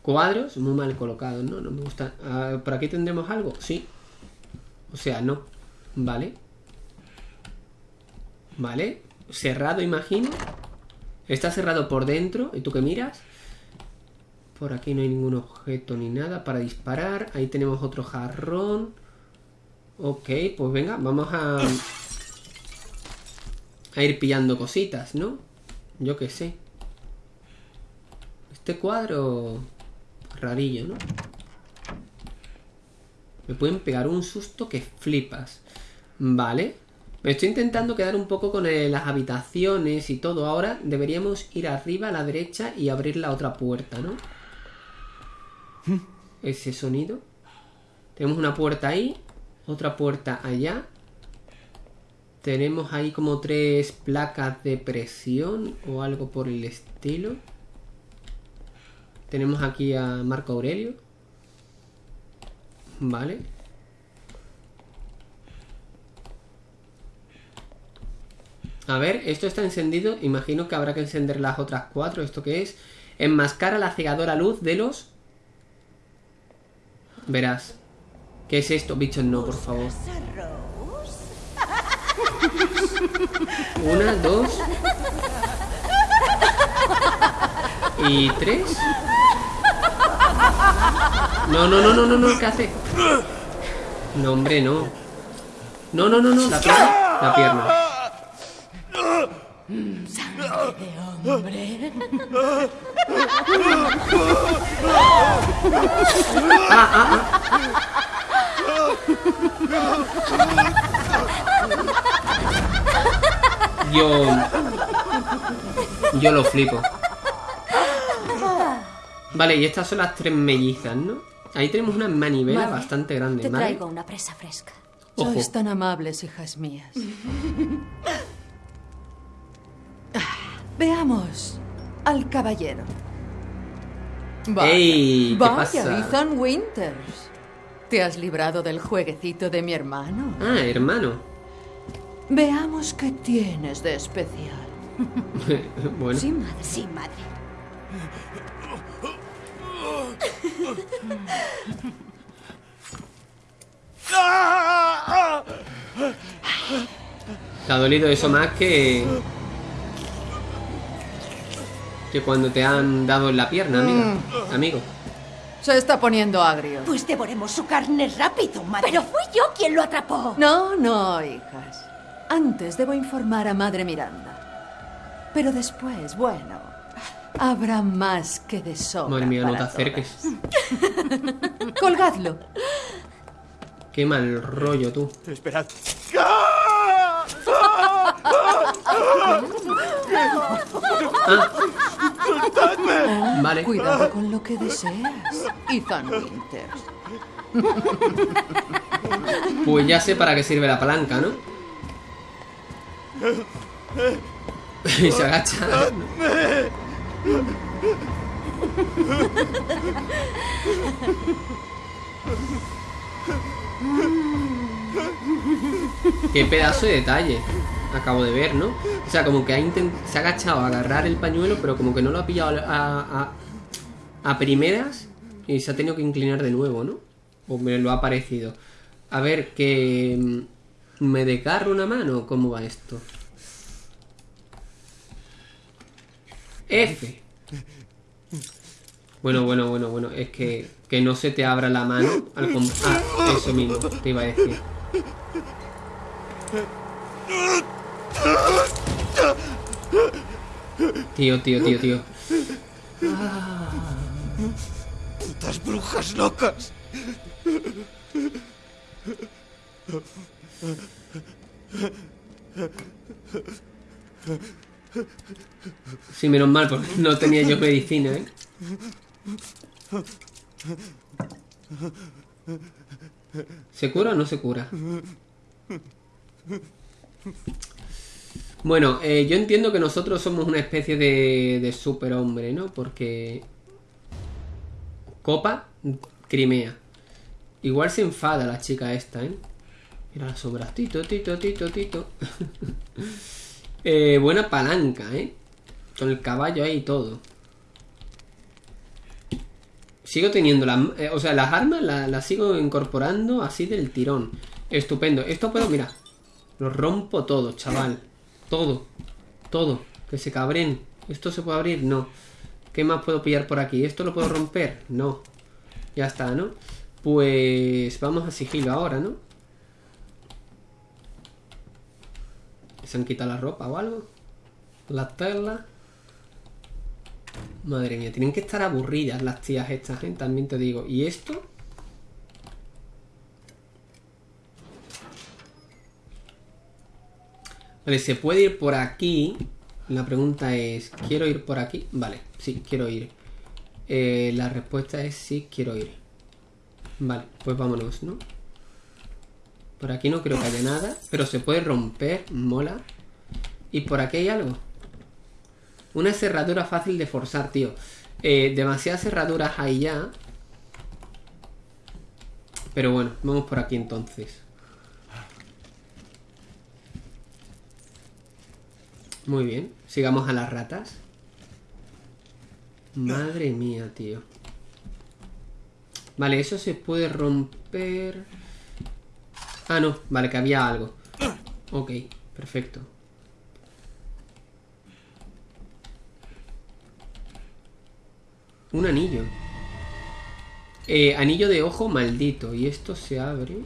Cuadros, muy mal colocados, ¿no? No me gusta. Ah, ¿Por aquí tendremos algo? Sí. O sea, no. Vale. Vale. Cerrado, imagino. Está cerrado por dentro. ¿Y tú qué miras? Por aquí no hay ningún objeto ni nada para disparar. Ahí tenemos otro jarrón. Ok, pues venga, vamos a... A ir pillando cositas, ¿no? Yo qué sé. Este cuadro... Rarillo, ¿no? Me pueden pegar un susto que flipas. Vale. Me estoy intentando quedar un poco con eh, las habitaciones y todo. Ahora deberíamos ir arriba a la derecha y abrir la otra puerta, ¿no? Ese sonido. Tenemos una puerta ahí. Otra puerta allá. Tenemos ahí como tres placas de presión o algo por el estilo. Tenemos aquí a Marco Aurelio. Vale. A ver, esto está encendido. Imagino que habrá que encender las otras cuatro. ¿Esto qué es? Enmascara la cegadora luz de los... Verás. ¿Qué es esto? Bichos, no, por favor. Una, dos... Y tres. No, no, no, no, no, no, ¿qué hace? No, hombre, no. No, no, no, no, la pierna. La pierna. Sangre de hombre. Ah, ah, ah. Yo... Yo lo flipo. Vale, y estas son las tres mellizas, ¿no? Ahí tenemos una manivela Vale, bastante grande, Te traigo una presa fresca. Ojo. Sois tan amables, hijas mías. Veamos al caballero. Vaya, Ey, ¿qué vaya, pasa? Ethan Winters. ¿Te has librado del jueguecito de mi hermano? Ah, hermano. Veamos qué tienes de especial. bueno. Sí, madre. Sí, madre. Te ha dolido eso más que... Que cuando te han dado en la pierna, amiga. Amigo. Se está poniendo agrio. Pues devoremos su carne rápido, madre. Pero fui yo quien lo atrapó. No, no, hijas. Antes debo informar a Madre Miranda. Pero después, bueno, habrá más que de sobra Madre mía, no te acerques. todas. Colgadlo. Qué mal rollo tú. Esperad. Vale. Cuidado con lo que deseas, Ethan Winters. Pues ya sé para qué sirve la palanca, ¿no? y se agacha. Qué pedazo de detalle acabo de ver, ¿no? O sea, como que se ha agachado a agarrar el pañuelo, pero como que no lo ha pillado a, a- primeras y se ha tenido que inclinar de nuevo, ¿no? O me lo ha parecido. A ver, que mm, me desgarro una mano, ¿cómo va esto? F. Bueno, bueno, bueno, bueno, es que, que no se te abra la mano al Ah, eso mismo, te iba a decir. Tío, tío, tío, tío. Putas brujas locas. Sí, menos mal, porque no tenía yo medicina, ¿eh? ¿Se cura o no se cura? Bueno, eh, yo entiendo que nosotros somos una especie de, de superhombre, ¿no? Porque... Copa, Crimea. Igual se enfada la chica esta, ¿eh? Mira sombras. Tito, tito, tito, tito. Eh, buena palanca, ¿eh? Con el caballo ahí y todo. Sigo teniendo las... eh, o sea, las armas las, las sigo incorporando así del tirón. Estupendo. Esto puedo, mira. Lo rompo todo, chaval. Todo. Todo. Que se cabren. ¿Esto se puede abrir? No. ¿Qué más puedo pillar por aquí? ¿Esto lo puedo romper? No. Ya está, ¿no? Pues vamos a sigilo ahora, ¿no? ¿Se han quitado la ropa o algo? Las telas. Madre mía, tienen que estar aburridas las tías estas, ¿eh? También te digo. ¿Y esto? Vale, se puede ir por aquí. La pregunta es, ¿quiero ir por aquí? Vale, sí, quiero ir. Eh, la respuesta es sí, quiero ir. Vale, pues vámonos, ¿no? Por aquí no creo que haya nada, pero se puede romper, mola. Y por aquí hay algo. Una cerradura fácil de forzar, tío. Eh, demasiadas cerraduras hay ya. Pero bueno, vamos por aquí entonces. Muy bien, sigamos a las ratas. Madre mía, tío. Vale, eso se puede romper... Ah, no, vale, que había algo. Ok, perfecto. Un anillo. Eh, anillo de ojo maldito. Y esto se abre.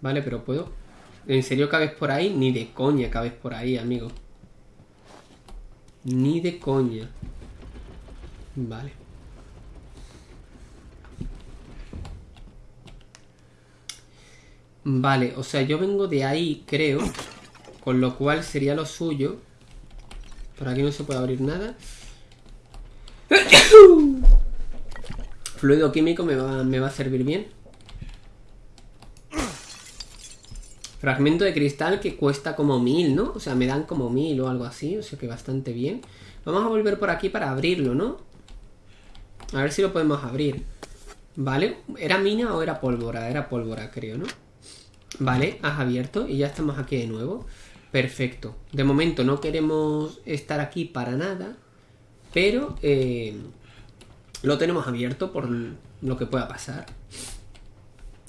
Vale, pero puedo... ¿En serio cabes por ahí? Ni de coña cabes por ahí, amigo. Ni de coña. Vale. Vale, o sea, yo vengo de ahí, creo. Con lo cual sería lo suyo. Por aquí no se puede abrir nada. Fluido químico me va, me va a servir bien. Fragmento de cristal que cuesta como mil, ¿no? O sea, me dan como mil o algo así. O sea que bastante bien. Vamos a volver por aquí para abrirlo, ¿no? A ver si lo podemos abrir. ¿Vale? ¿Era mina o era pólvora? Era pólvora, creo, ¿no? Vale, has abierto y ya estamos aquí de nuevo. Perfecto. De momento no queremos estar aquí para nada. Pero eh, lo tenemos abierto por lo que pueda pasar.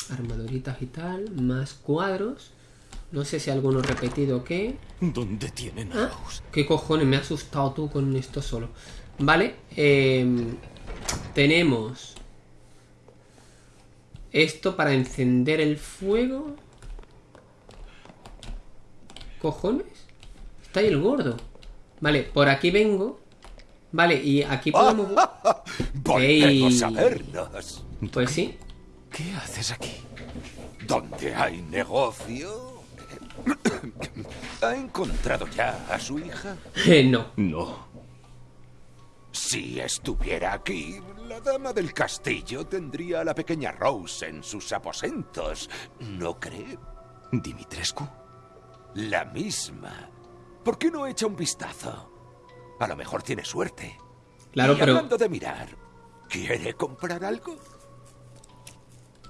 Armaduritas y tal. Más cuadros. No sé si alguno repetido o qué. ¿Dónde tienen a Ah, ¿Qué cojones? Me ha asustado tú con esto solo. Vale. eh, tenemos... Esto para encender el fuego. ¿Cojones? Está ahí el gordo. Vale, por aquí vengo. Vale, y aquí podemos... Volvemos Ey. a vernos. Pues sí. ¿Qué haces aquí? ¿Dónde hay negocio? ¿Ha encontrado ya a su hija? Eh, no. No. Si estuviera aquí, la dama del castillo tendría a la pequeña Rose en sus aposentos. ¿No cree? ¿Dimitrescu? La misma. ¿Por qué no echa un vistazo? A lo mejor tiene suerte. Claro, y pero- hablando de mirar, ¿quiere comprar algo?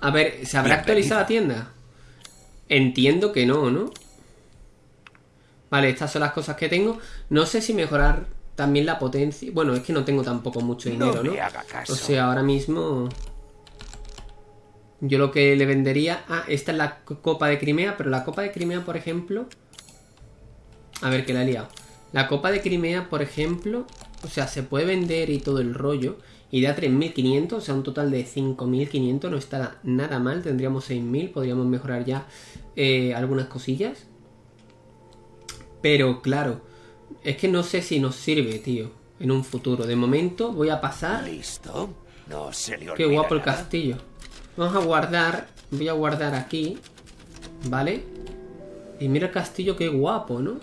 A ver, ¿se habrá actualizado la tienda? Entiendo que no, ¿no? Vale, estas son las cosas que tengo. No sé si mejorar también la potencia. Bueno, es que no tengo tampoco mucho dinero, ¿no? O sea, ahora mismo. Yo lo que le vendería. Ah, esta es la co- copa de Crimea, pero la copa de Crimea, por ejemplo. A ver, que la he liado. La copa de Crimea, por ejemplo. O sea, se puede vender y todo el rollo. Y da 3.500, o sea, un total de 5.500. No está nada mal. Tendríamos 6.000. Podríamos mejorar ya eh, algunas cosillas. Pero claro, es que no sé si nos sirve, tío, en un futuro. De momento voy a pasar... Listo. No se le Qué guapo el castillo. Vamos a guardar. Voy a guardar aquí. ¿Vale? Y mira el castillo, qué guapo, ¿no?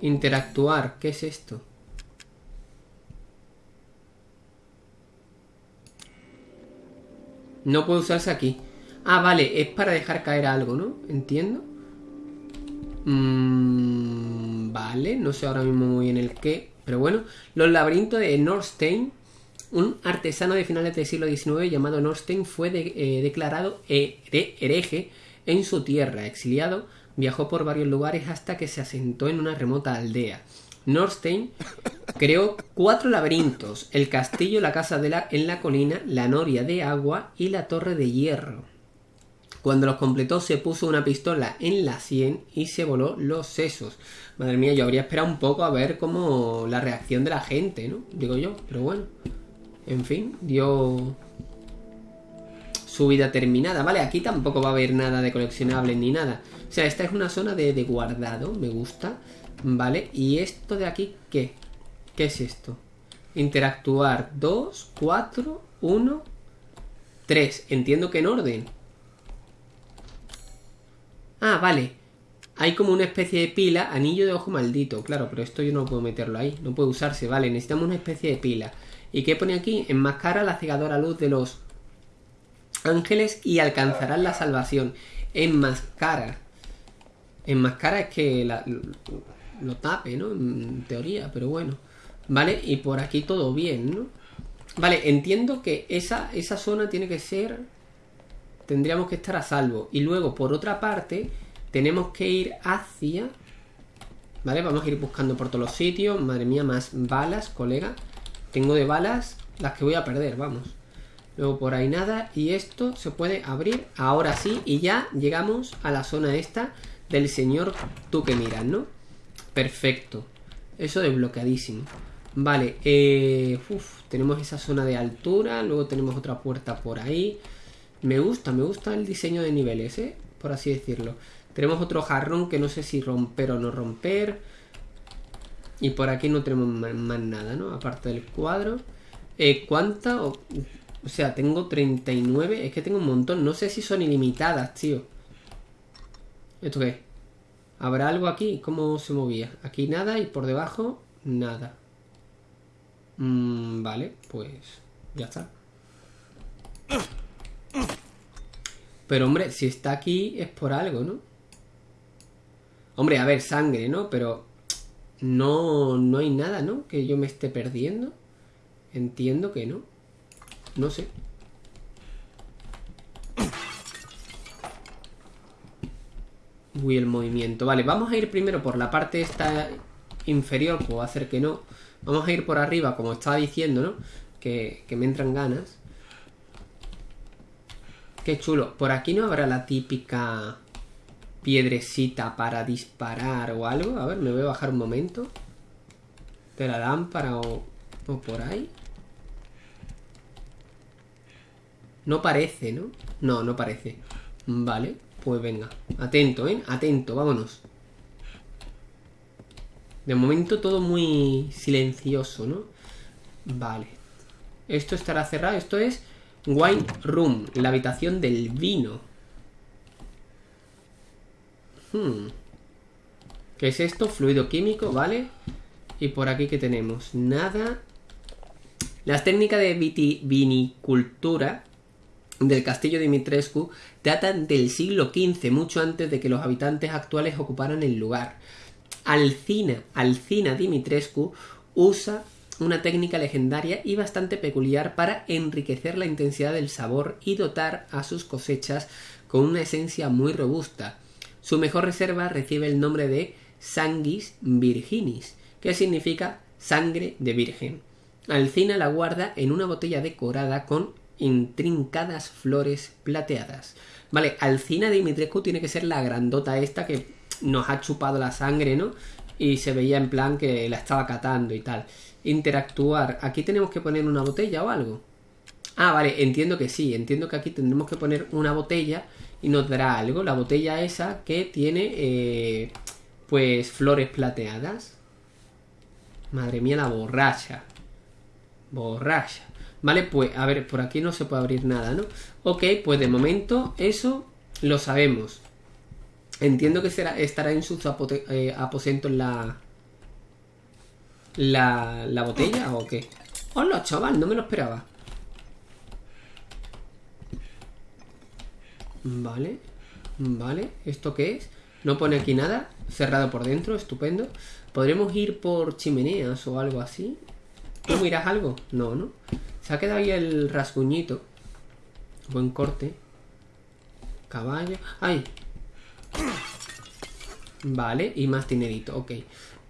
Interactuar. ¿Qué es esto? No puede usarse aquí. Ah, vale, es para dejar caer algo, ¿no? Entiendo. Mm, vale, no sé ahora mismo muy bien el qué. Pero bueno, los laberintos de Norstein, un artesano de finales del siglo XIX llamado Norstein, fue eh, declarado here- hereje en su tierra. Exiliado, viajó por varios lugares hasta que se asentó en una remota aldea. Norstein creó cuatro laberintos: el castillo, la casa de la, en la colina, la noria de agua y la torre de hierro. Cuando los completó se puso una pistola en la sien y se voló los sesos. Madre mía, yo habría esperado un poco a ver cómo la reacción de la gente, ¿no? Digo yo, pero bueno. En fin, dio su vida terminada. Vale, aquí tampoco va a haber nada de coleccionables ni nada. O sea, esta es una zona de, de guardado, me gusta. Vale, y esto de aquí, ¿qué? ¿Qué es esto? Interactuar 2, 4, 1, 3. Entiendo que en orden. Ah, vale. Hay como una especie de pila, anillo de ojo maldito. Claro, pero esto yo no puedo meterlo ahí. No puede usarse, vale. Necesitamos una especie de pila. ¿Y qué pone aquí? Enmascara la cegadora luz de los ángeles y alcanzarán la salvación. Enmascara. Enmascara es que la- lo tape, ¿no? En teoría, pero bueno. Vale, y por aquí todo bien, ¿no? Vale, entiendo que esa, esa zona tiene que ser... Tendríamos que estar a salvo. Y luego, por otra parte, tenemos que ir hacia... Vale, vamos a ir buscando por todos los sitios. Madre mía, más balas, colega. Tengo de balas las que voy a perder, vamos. Luego por ahí nada. Y esto se puede abrir ahora sí. Y ya llegamos a la zona esta del señor tú que miras, ¿no? Perfecto. Eso desbloqueadísimo. Vale, eh, tenemos esa zona de altura. Luego tenemos otra puerta por ahí. Me gusta, me gusta el diseño de niveles, ¿eh? Por así decirlo. Tenemos otro jarrón que no sé si romper o no romper. Y por aquí no tenemos más, nada, ¿no? Aparte del cuadro. Eh, ¿Cuánta? O, o sea, tengo 39. Es que tengo un montón. No sé si son ilimitadas, tío. ¿Esto qué? es? ¿Habrá algo aquí? ¿Cómo se movía? Aquí nada y por debajo nada. Mm, vale, pues ya está. Pero hombre, si está aquí es por algo, ¿no? Hombre, a ver, sangre, ¿no? Pero no, no hay nada, ¿no? Que yo me esté perdiendo. Entiendo que no. No sé. Uy, el movimiento. Vale, vamos a ir primero por la parte esta inferior. Puedo hacer que no. Vamos a ir por arriba, como estaba diciendo, ¿no? Que, que me entran ganas. Qué chulo. Por aquí no habrá la típica piedrecita para disparar o algo. A ver, me voy a bajar un momento. De la lámpara o, por ahí. No parece, ¿no? No, no parece. Vale, pues venga. Atento, ¿eh? Atento, vámonos. De momento todo muy silencioso, ¿no? Vale. Esto estará cerrado. Esto es Wine Room, la habitación del vino. Hmm. ¿Qué es esto? Fluido químico, ¿vale? Y por aquí que tenemos nada. Las técnicas de viti- vinicultura del castillo Dimitrescu datan del siglo XV, mucho antes de que los habitantes actuales ocuparan el lugar. Alcina, Alcina Dimitrescu usa una técnica legendaria y bastante peculiar para enriquecer la intensidad del sabor y dotar a sus cosechas con una esencia muy robusta. Su mejor reserva recibe el nombre de Sanguis Virginis, que significa sangre de virgen. Alcina la guarda en una botella decorada con intrincadas flores plateadas. Vale, Alcina Dimitrescu tiene que ser la grandota esta que nos ha chupado la sangre, ¿no? Y se veía en plan que la estaba catando y tal. Interactuar. ¿Aquí tenemos que poner una botella o algo? Ah, vale, entiendo que sí. Entiendo que aquí tendremos que poner una botella y nos dará algo. La botella esa que tiene, eh, pues, flores plateadas. Madre mía, la borracha. Borracha. Vale, pues, a ver, por aquí no se puede abrir nada, ¿no? Ok, pues de momento eso lo sabemos. Entiendo que será, estará en sus eh, aposentos la, la... ¿La botella o qué? Hola, chaval, no me lo esperaba. Vale. Vale. ¿Esto qué es? No pone aquí nada. Cerrado por dentro. Estupendo. ¿Podremos ir por chimeneas o algo así? ¿Tú miras algo? No, ¿no? Se ha quedado ahí el rasguñito. Buen corte. Caballo. ¡Ay! Vale, y más dinerito, ok.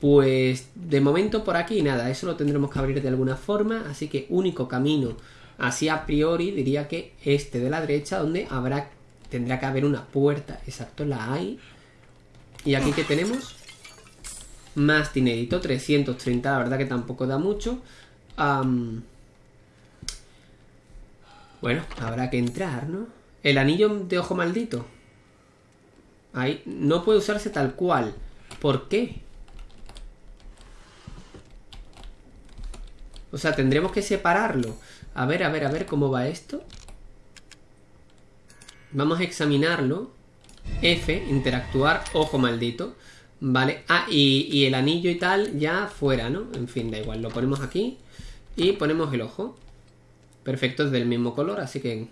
Pues de momento por aquí nada, eso lo tendremos que abrir de alguna forma, así que único camino así a priori diría que este de la derecha donde habrá tendrá que haber una puerta, exacto, la hay. Y aquí que tenemos más dinerito, 330, la verdad que tampoco da mucho. bueno, habrá que entrar, ¿no? El anillo de ojo maldito. Ahí no puede usarse tal cual. ¿Por qué? O sea, tendremos que separarlo. A ver, a ver, a ver cómo va esto. Vamos a examinarlo. F, interactuar, ojo maldito. Vale, ah, y, y, el anillo y tal ya fuera, ¿no? En fin, da igual, lo ponemos aquí y ponemos el ojo. Perfecto, es del mismo color, así que...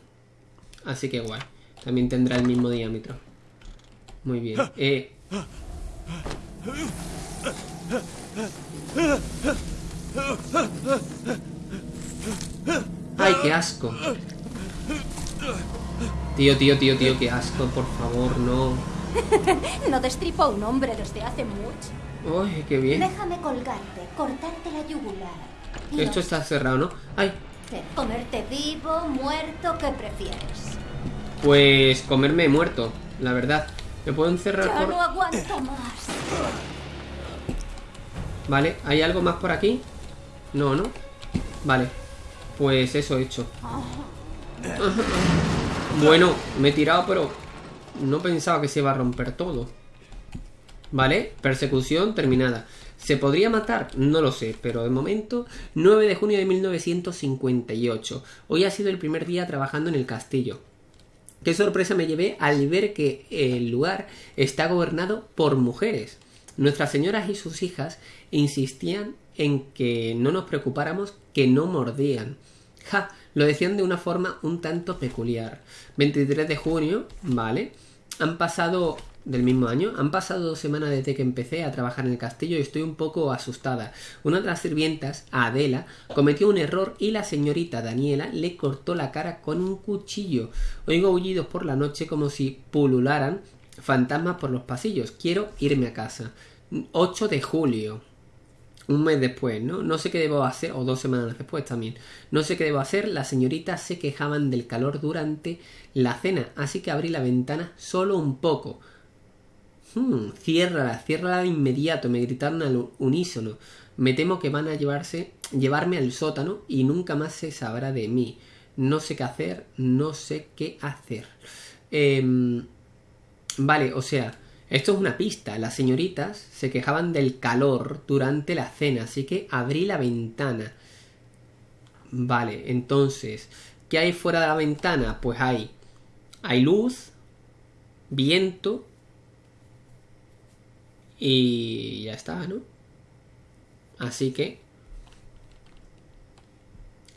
Así que guay. También tendrá el mismo diámetro. Muy bien. Eh... ¡Ay, qué asco! Tío, tío, tío, tío, qué asco, por favor, no. no destripo a un hombre desde hace mucho. ¡Ay, qué bien! Déjame colgarte, cortarte la yugular. Esto está cerrado, ¿no? ¡Ay! ¿Comerte vivo, muerto? ¿Qué prefieres? Pues comerme muerto, la verdad. ¿Me puedo encerrar ya no aguanto más. Vale, ¿hay algo más por aquí? No, ¿no? Vale. Pues eso he hecho. bueno, me he tirado, pero no pensaba que se iba a romper todo. Vale, persecución terminada. ¿Se podría matar? No lo sé, pero de momento, 9 de junio de 1958. Hoy ha sido el primer día trabajando en el castillo. Qué sorpresa me llevé al ver que el lugar está gobernado por mujeres. Nuestras señoras y sus hijas insistían en que no nos preocupáramos que no mordían. Ja, lo decían de una forma un tanto peculiar. 23 de junio, vale. Han pasado del mismo año. Han pasado dos semanas desde que empecé a trabajar en el castillo y estoy un poco asustada. Una de las sirvientas, Adela, cometió un error y la señorita Daniela le cortó la cara con un cuchillo. Oigo aullidos por la noche como si pulularan fantasmas por los pasillos. Quiero irme a casa. 8 de julio. Un mes después, ¿no? No sé qué debo hacer, o dos semanas después también. No sé qué debo hacer, las señoritas se quejaban del calor durante la cena, así que abrí la ventana solo un poco. Hmm, ciérrala, ciérrala de inmediato, me gritaron al unísono. Me temo que van a llevarse, llevarme al sótano y nunca más se sabrá de mí. No sé qué hacer, no sé qué hacer. Em, vale, o sea, esto es una pista. Las señoritas se quejaban del calor durante la cena, así que abrí la ventana. Vale, entonces, ¿qué hay fuera de la ventana? Pues hay, hay luz, viento y ya está, ¿no? Así que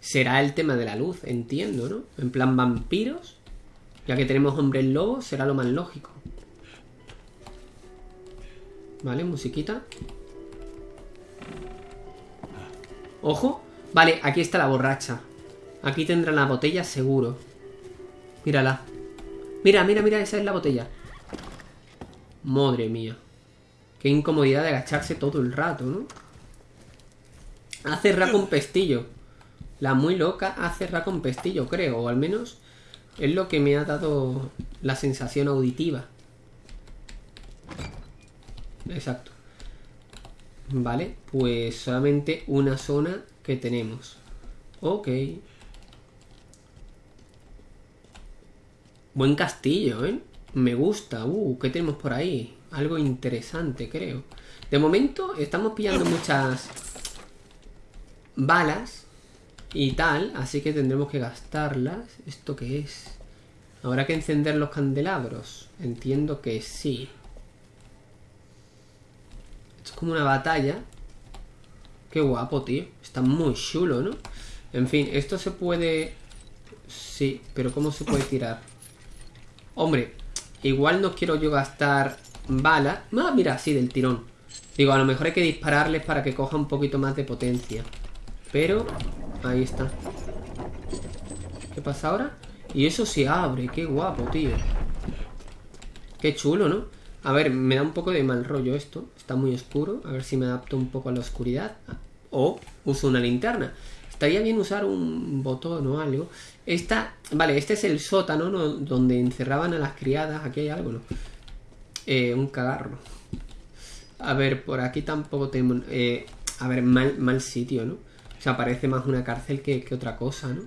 será el tema de la luz, entiendo, ¿no? En plan vampiros, ya que tenemos hombres lobos, será lo más lógico. Vale, musiquita. Ojo. Vale, aquí está la borracha. Aquí tendrá la botella seguro. Mírala. Mira, mira, mira, esa es la botella. Madre mía. Qué incomodidad de agacharse todo el rato, ¿no? Hace ra con pestillo. La muy loca hace ra con pestillo, creo. O al menos es lo que me ha dado la sensación auditiva. Exacto. Vale, pues solamente una zona que tenemos. Ok. Buen castillo, ¿eh? Me gusta. Uh, ¿qué tenemos por ahí? Algo interesante, creo. De momento estamos pillando muchas balas y tal, así que tendremos que gastarlas. ¿Esto qué es? Habrá que encender los candelabros. Entiendo que sí. Esto es como una batalla. Qué guapo, tío. Está muy chulo, ¿no? En fin, esto se puede... Sí, pero ¿cómo se puede tirar? Hombre, igual no quiero yo gastar balas. Ah, mira, sí, del tirón. Digo, a lo mejor hay que dispararles para que coja un poquito más de potencia. Pero, ahí está. ¿Qué pasa ahora? Y eso se abre, qué guapo, tío. Qué chulo, ¿no? A ver, me da un poco de mal rollo esto. Está muy oscuro. A ver si me adapto un poco a la oscuridad. O uso una linterna. Estaría bien usar un botón o algo. Esta, vale, este es el sótano ¿no? donde encerraban a las criadas. Aquí hay algo, ¿no? Eh, un cagarro. A ver, por aquí tampoco tengo... Eh, a ver, mal, mal sitio, ¿no? O sea, parece más una cárcel que, que otra cosa, ¿no?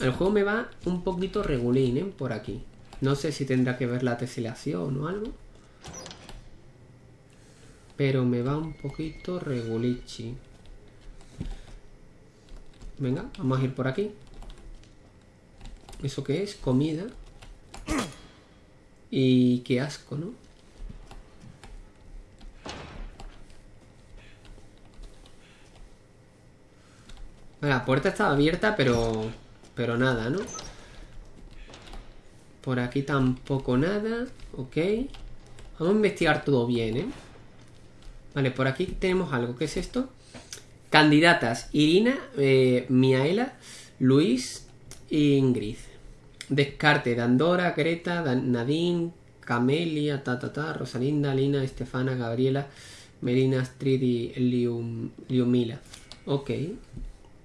El juego me va un poquito regulín, ¿eh? Por aquí. No sé si tendrá que ver la teselación o algo. Pero me va un poquito regulichi. Venga, vamos a ir por aquí. ¿Eso qué es? Comida. Y qué asco, ¿no? La puerta estaba abierta, pero... Pero nada, ¿no? Por aquí tampoco nada. Ok. Vamos a investigar todo bien, ¿eh? Vale, por aquí tenemos algo. ¿Qué es esto? Candidatas. Irina, eh, Miaela, Luis e Ingrid. Descarte de Andorra, Greta, Nadine, Camelia, ta, ta, ta, Rosalinda, Lina, Estefana, Gabriela, Melina, Astrid y Lium, Liumila. Ok.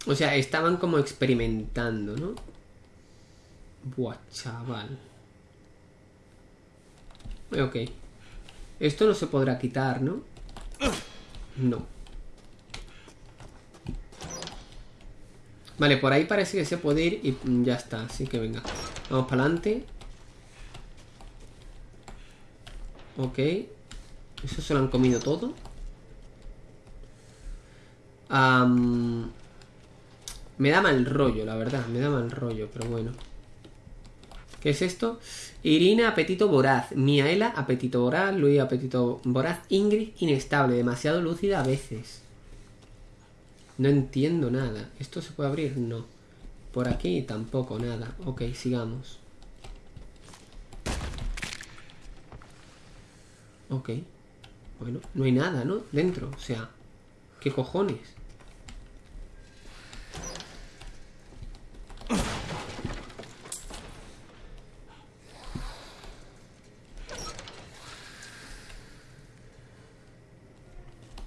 O sea, estaban como experimentando, ¿no? Buah, chaval. Ok. Esto no se podrá quitar, ¿no? No. Vale, por ahí parece que se puede ir y ya está. Así que venga. Vamos para adelante. Ok. Eso se lo han comido todo. me da mal rollo, la verdad. Me da mal rollo, pero bueno. ¿Qué es esto? Irina, apetito voraz. Miaela, apetito voraz. Luis, apetito voraz. Ingrid, inestable. Demasiado lúcida a veces. No entiendo nada. ¿Esto se puede abrir? No. Por aquí tampoco, nada. Ok, sigamos. Ok. Bueno, no hay nada, ¿no? Dentro, o sea... ¿Qué cojones?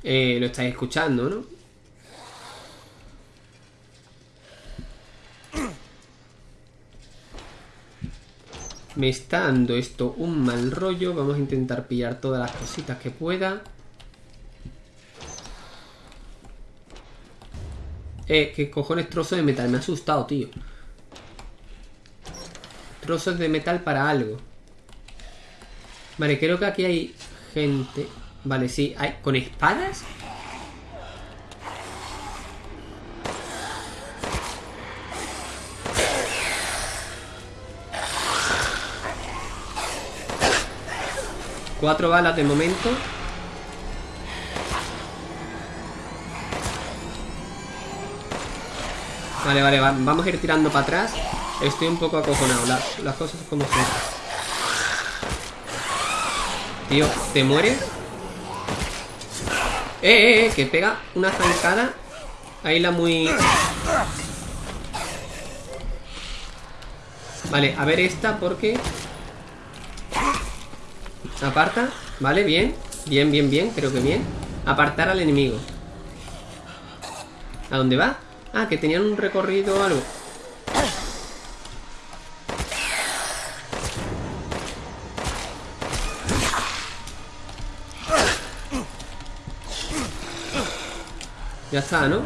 Eh, lo estáis escuchando, ¿no? Me está dando esto un mal rollo. Vamos a intentar pillar todas las cositas que pueda. Eh, qué cojones trozo de metal. Me ha asustado, tío. Trozos de metal para algo. Vale, creo que aquí hay gente. Vale, sí. ¿Hay... ¿Con espadas? Cuatro balas de momento. Vale, vale, vamos a ir tirando para atrás. Estoy un poco acojonado. Las, las cosas como son. Tío, ¿te mueres? Eh, eh, eh, que pega una zancada. Ahí la muy... Vale, a ver esta porque... Aparta, vale, bien Bien, bien, bien, creo que bien Apartar al enemigo ¿A dónde va? Ah, que tenían un recorrido o algo Ya está, ¿no?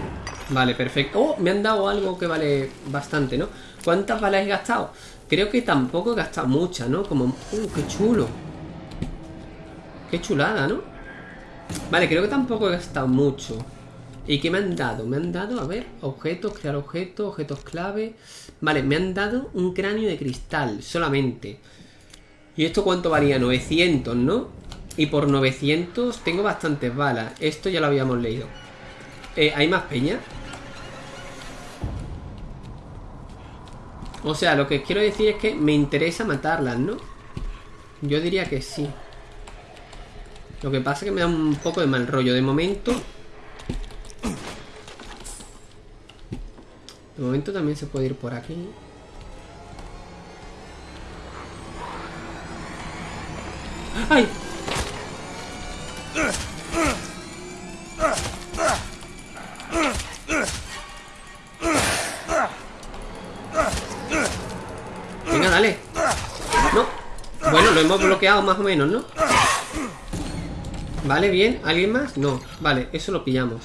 Vale, perfecto Oh, me han dado algo que vale bastante, ¿no? ¿Cuántas balas he gastado? Creo que tampoco he gastado muchas, ¿no? Como... ¡Uh, qué chulo! Qué chulada, ¿no? Vale, creo que tampoco he gastado mucho ¿Y qué me han dado? Me han dado, a ver, objetos, crear objetos, objetos clave Vale, me han dado un cráneo de cristal solamente ¿Y esto cuánto valía? 900, ¿no? Y por 900 tengo bastantes balas Esto ya lo habíamos leído eh, ¿Hay más peña? O sea, lo que quiero decir es que me interesa matarlas, ¿no? Yo diría que sí. Lo que pasa es que me da un poco de mal rollo. De momento... De momento también se puede ir por aquí. ¡Ay! Venga, dale. No. Bueno, lo hemos bloqueado más o menos, ¿no? Vale, bien. ¿Alguien más? No. Vale, eso lo pillamos.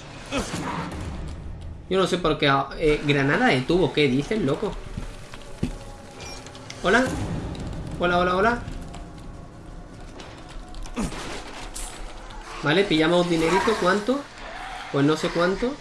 Yo no sé por qué... eh, granada de tubo, ¿qué dices, loco? Hola. Hola, hola, hola. Vale, pillamos dinerito. ¿Cuánto? Pues no sé cuánto.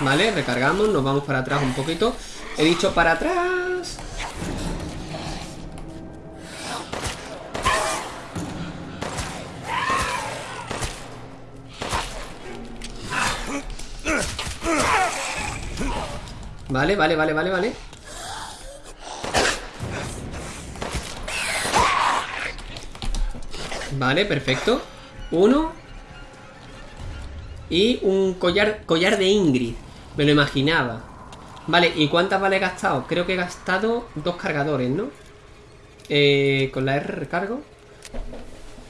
Vale, recargamos, nos vamos para atrás un poquito. He dicho para atrás. Vale, vale, vale, vale, vale. Vale, perfecto. Uno. Y un collar, collar de Ingrid Me lo imaginaba Vale, ¿y cuántas balas he gastado? Creo que he gastado dos cargadores, ¿no? Eh, con la R recargo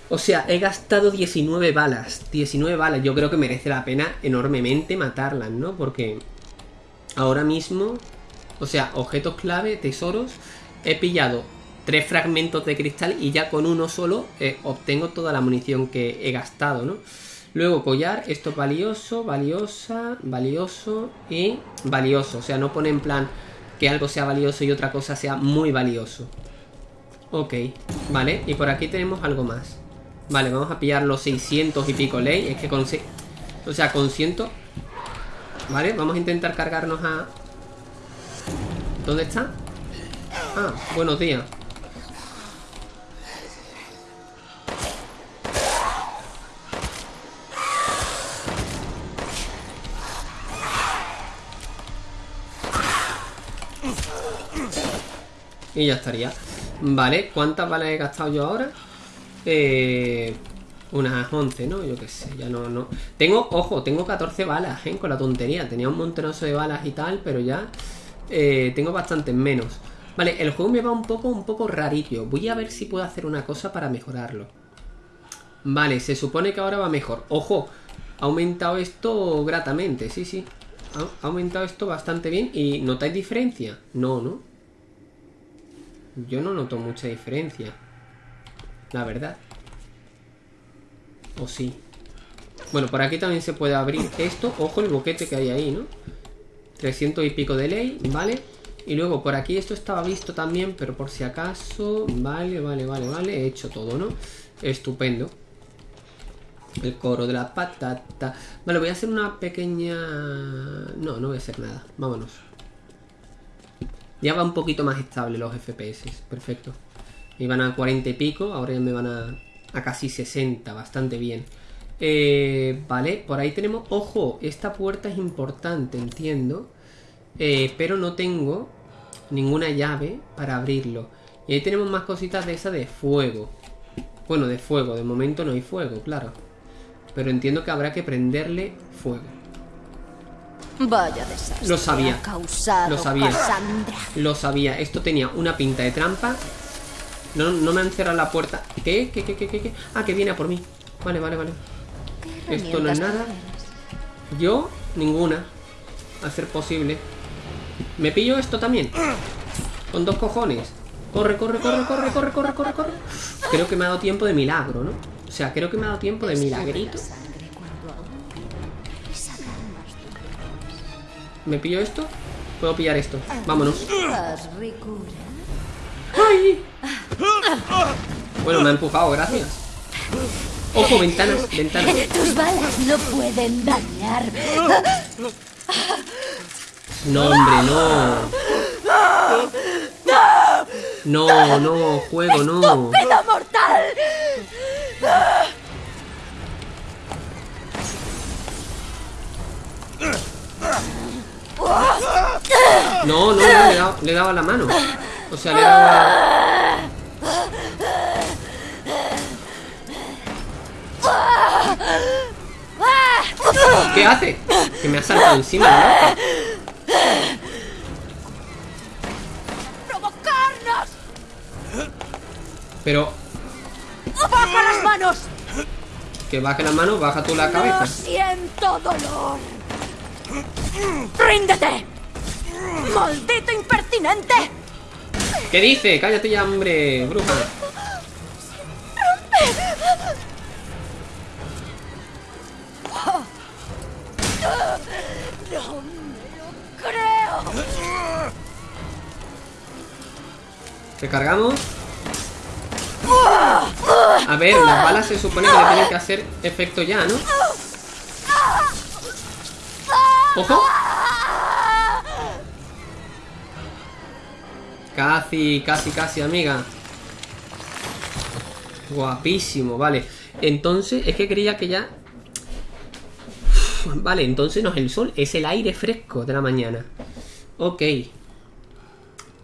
O sea, he gastado 19 balas 19 balas, yo creo que merece la pena enormemente matarlas, ¿no? Porque ahora mismo O sea, objetos clave, tesoros He pillado tres fragmentos de cristal y ya con uno solo eh, obtengo toda la munición que he gastado, ¿no? Luego collar, esto es valioso, valiosa, valioso y valioso. O sea, no pone en plan que algo sea valioso y otra cosa sea muy valioso. Ok, vale, y por aquí tenemos algo más. Vale, vamos a pillar los 600 y pico ley. Es que con... O sea, con 100... Vale, vamos a intentar cargarnos a... ¿Dónde está? Ah, buenos días. Y ya estaría Vale, ¿cuántas balas he gastado yo ahora? Eh, unas 11, ¿no? Yo qué sé, ya no, no Tengo, ojo, tengo 14 balas, ¿eh? Con la tontería Tenía un montonazo de balas y tal, pero ya eh, Tengo bastantes menos Vale, el juego me va un poco, un poco rarillo Voy a ver si puedo hacer una cosa para mejorarlo Vale, se supone que ahora va mejor Ojo, ha aumentado esto gratamente, sí, sí ha aumentado esto bastante bien ¿Y notáis diferencia? No, ¿no? Yo no noto mucha diferencia. La verdad. ¿O sí? Bueno, por aquí también se puede abrir esto. Ojo el boquete que hay ahí, ¿no? 300 y pico de ley, ¿vale? Y luego por aquí esto estaba visto también, pero por si acaso... Vale, vale, vale, vale. He hecho todo, ¿no? Estupendo. El coro de la patata. Vale, voy a hacer una pequeña... No, no voy a hacer nada. Vámonos. Ya va un poquito más estable los FPS. Perfecto. Iban a 40 y pico, ahora ya me van a, a casi 60. Bastante bien. Eh, vale, por ahí tenemos... Ojo, esta puerta es importante, entiendo. Eh, pero no tengo ninguna llave para abrirlo. Y ahí tenemos más cositas de esa de fuego. Bueno, de fuego. De momento no hay fuego, claro. Pero entiendo que habrá que prenderle fuego. Vaya desastre. Lo sabía. Lo sabía. Cassandra. Lo sabía. Esto tenía una pinta de trampa. No, no me han cerrado la puerta. ¿Qué? ¿Qué, qué, qué, qué, qué? Ah, que viene a por mí. Vale, vale, vale. Esto no es nada. Yo, ninguna. A ser posible. ¿Me pillo esto también? Con dos cojones. Corre, corre, corre, corre, corre, corre, corre, corre. Creo que me ha dado tiempo de milagro, ¿no? O sea, creo que me ha dado tiempo de milagrito. ¿Me pillo esto? Puedo pillar esto. Vámonos. ¡Ay! Bueno, me ha empujado, gracias. Ojo, ventanas, ventanas. Tus balas no pueden dañarme. No, hombre, no. No, no, juego, no. ¡Estúpido mortal! No, no, no, le daba, le daba la mano. O sea, le daba... ¿Qué hace? Que me ha saltado encima, ¿no? ¡Provocarnos! Pero ¡Baja las manos! que baje la mano, baja tú la No cabeza. siento dolor. ¡Ríndete! ¡Maldito impertinente! ¿Qué dice? Cállate ya, hombre, bruja. ¡No me lo creo! Recargamos. A ver, las balas se supone que le tienen que hacer efecto ya, ¿no? ¡Ojo! Casi, casi, casi, amiga. Guapísimo, vale. Entonces, es que creía que ya... Vale, entonces no es el sol, es el aire fresco de la mañana. Ok.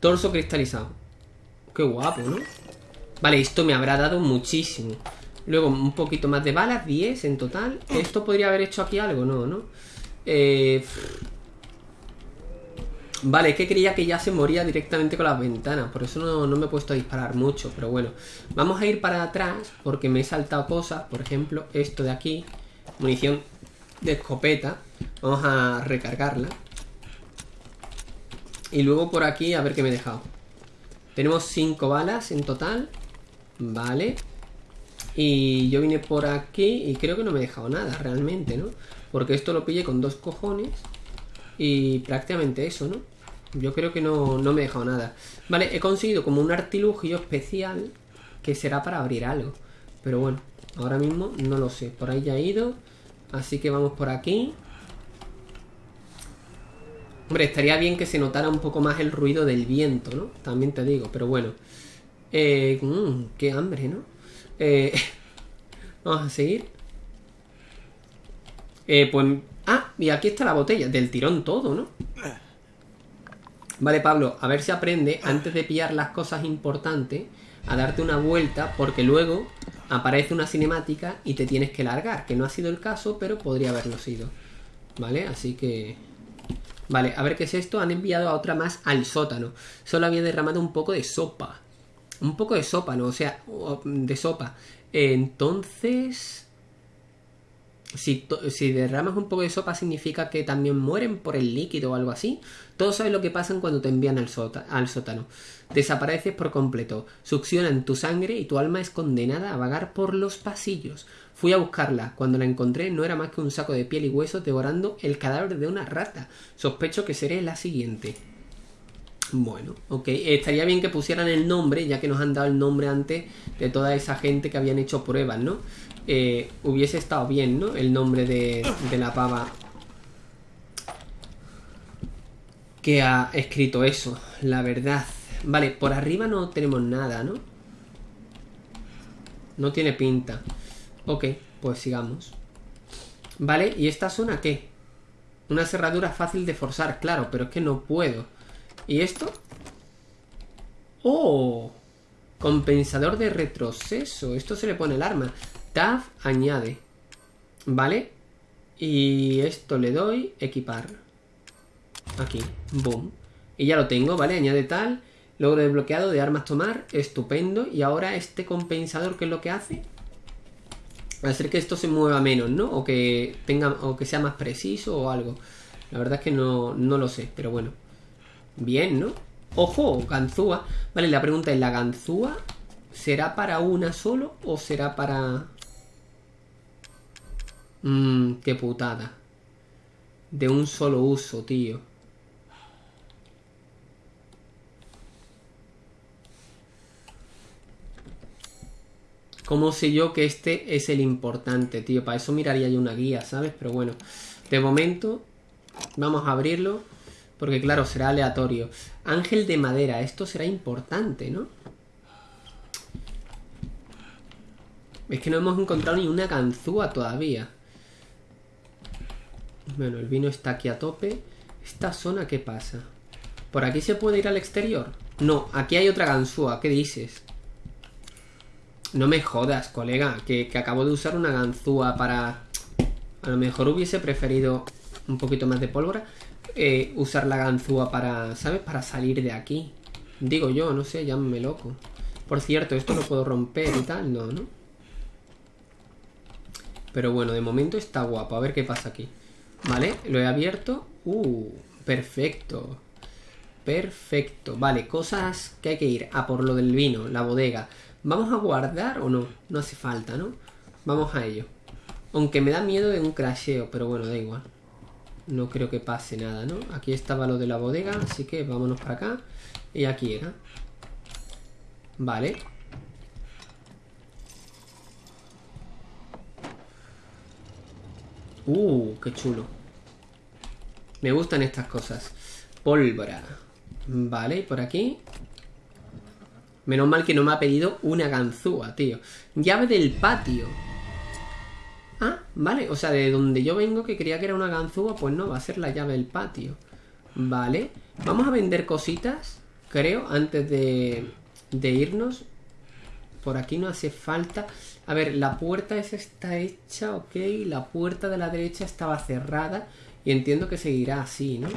Torso cristalizado. Qué guapo, ¿no? Vale, esto me habrá dado muchísimo. Luego un poquito más de balas, 10 en total. ¿Esto podría haber hecho aquí algo? No, ¿no? Eh... Vale, es que creía que ya se moría directamente con las ventanas. Por eso no, no me he puesto a disparar mucho. Pero bueno, vamos a ir para atrás porque me he saltado cosas. Por ejemplo, esto de aquí. Munición de escopeta. Vamos a recargarla. Y luego por aquí a ver qué me he dejado. Tenemos 5 balas en total. Vale. Y yo vine por aquí y creo que no me he dejado nada realmente, ¿no? Porque esto lo pillé con dos cojones. Y prácticamente eso, ¿no? Yo creo que no, no me he dejado nada. Vale, he conseguido como un artilugio especial que será para abrir algo. Pero bueno, ahora mismo no lo sé. Por ahí ya he ido. Así que vamos por aquí. Hombre, estaría bien que se notara un poco más el ruido del viento, ¿no? También te digo, pero bueno. Eh, mmm, qué hambre, ¿no? Eh, vamos a seguir. Eh, pues... Ah, y aquí está la botella, del tirón todo, ¿no? Vale, Pablo, a ver si aprende, antes de pillar las cosas importantes, a darte una vuelta, porque luego aparece una cinemática y te tienes que largar, que no ha sido el caso, pero podría haberlo sido. ¿Vale? Así que... Vale, a ver qué es esto. Han enviado a otra más al sótano. Solo había derramado un poco de sopa. Un poco de sopa, ¿no? O sea, de sopa. Entonces... Si, derramas un poco de sopa significa que también mueren por el líquido o algo así. Todos saben lo que pasa cuando te envían al, al sótano. Desapareces por completo. Succionan tu sangre y tu alma es condenada a vagar por los pasillos. Fui a buscarla. Cuando la encontré no era más que un saco de piel y huesos devorando el cadáver de una rata. Sospecho que seré la siguiente. Bueno, ok. Estaría bien que pusieran el nombre, ya que nos han dado el nombre antes de toda esa gente que habían hecho pruebas, ¿no? Eh, hubiese estado bien, ¿no? El nombre de, de la pava que ha escrito eso, la verdad. Vale, por arriba no tenemos nada, ¿no? No tiene pinta. Ok, pues sigamos. Vale, ¿y esta zona qué? Una cerradura fácil de forzar, claro, pero es que no puedo. ¿Y esto? ¡Oh! Compensador de retroceso. Esto se le pone el arma. TAF añade. ¿Vale? Y esto le doy equipar. Aquí. Boom. Y ya lo tengo, ¿vale? Añade tal. Logro desbloqueado de armas tomar. Estupendo. Y ahora este compensador, ¿qué es lo que hace? Hacer que esto se mueva menos, ¿no? O que tenga. O que sea más preciso o algo. La verdad es que no, no lo sé, pero bueno. Bien, ¿no? Ojo, ganzúa. Vale, la pregunta es, ¿la ganzúa será para una solo o será para... Mmm, qué putada. De un solo uso, tío. ¿Cómo sé yo que este es el importante, tío? Para eso miraría yo una guía, ¿sabes? Pero bueno, de momento vamos a abrirlo. Porque claro, será aleatorio. Ángel de madera, esto será importante, ¿no? Es que no hemos encontrado ni una ganzúa todavía. Bueno, el vino está aquí a tope. ¿Esta zona qué pasa? ¿Por aquí se puede ir al exterior? No, aquí hay otra ganzúa. ¿Qué dices? No me jodas, colega, que, que acabo de usar una ganzúa para... A lo mejor hubiese preferido un poquito más de pólvora. eh, usar la ganzúa para, ¿sabes? Para salir de aquí. Digo yo, no sé, llámame loco. Por cierto, esto lo puedo romper y tal, no, ¿no? Pero bueno, de momento está guapo. A ver qué pasa aquí. Vale, lo he abierto. Uh, perfecto. Perfecto. Vale, cosas que hay que ir. A por lo del vino, la bodega. ¿Vamos a guardar o no? No hace falta, ¿no? Vamos a ello. Aunque me da miedo de un crasheo, pero bueno, da igual. No creo que pase nada, ¿no? Aquí estaba lo de la bodega, así que vámonos para acá. Y aquí era. Vale. Uh, qué chulo. Me gustan estas cosas. Pólvora. Vale, por aquí. Menos mal que no me ha pedido una ganzúa, tío. Llave del patio. Ah, vale. O sea, de donde yo vengo, que creía que era una ganzúa, pues no, va a ser la llave del patio. Vale. Vamos a vender cositas, creo, antes de, de irnos. Por aquí no hace falta. A ver, la puerta esa está hecha, ok. La puerta de la derecha estaba cerrada. Y entiendo que seguirá así, ¿no?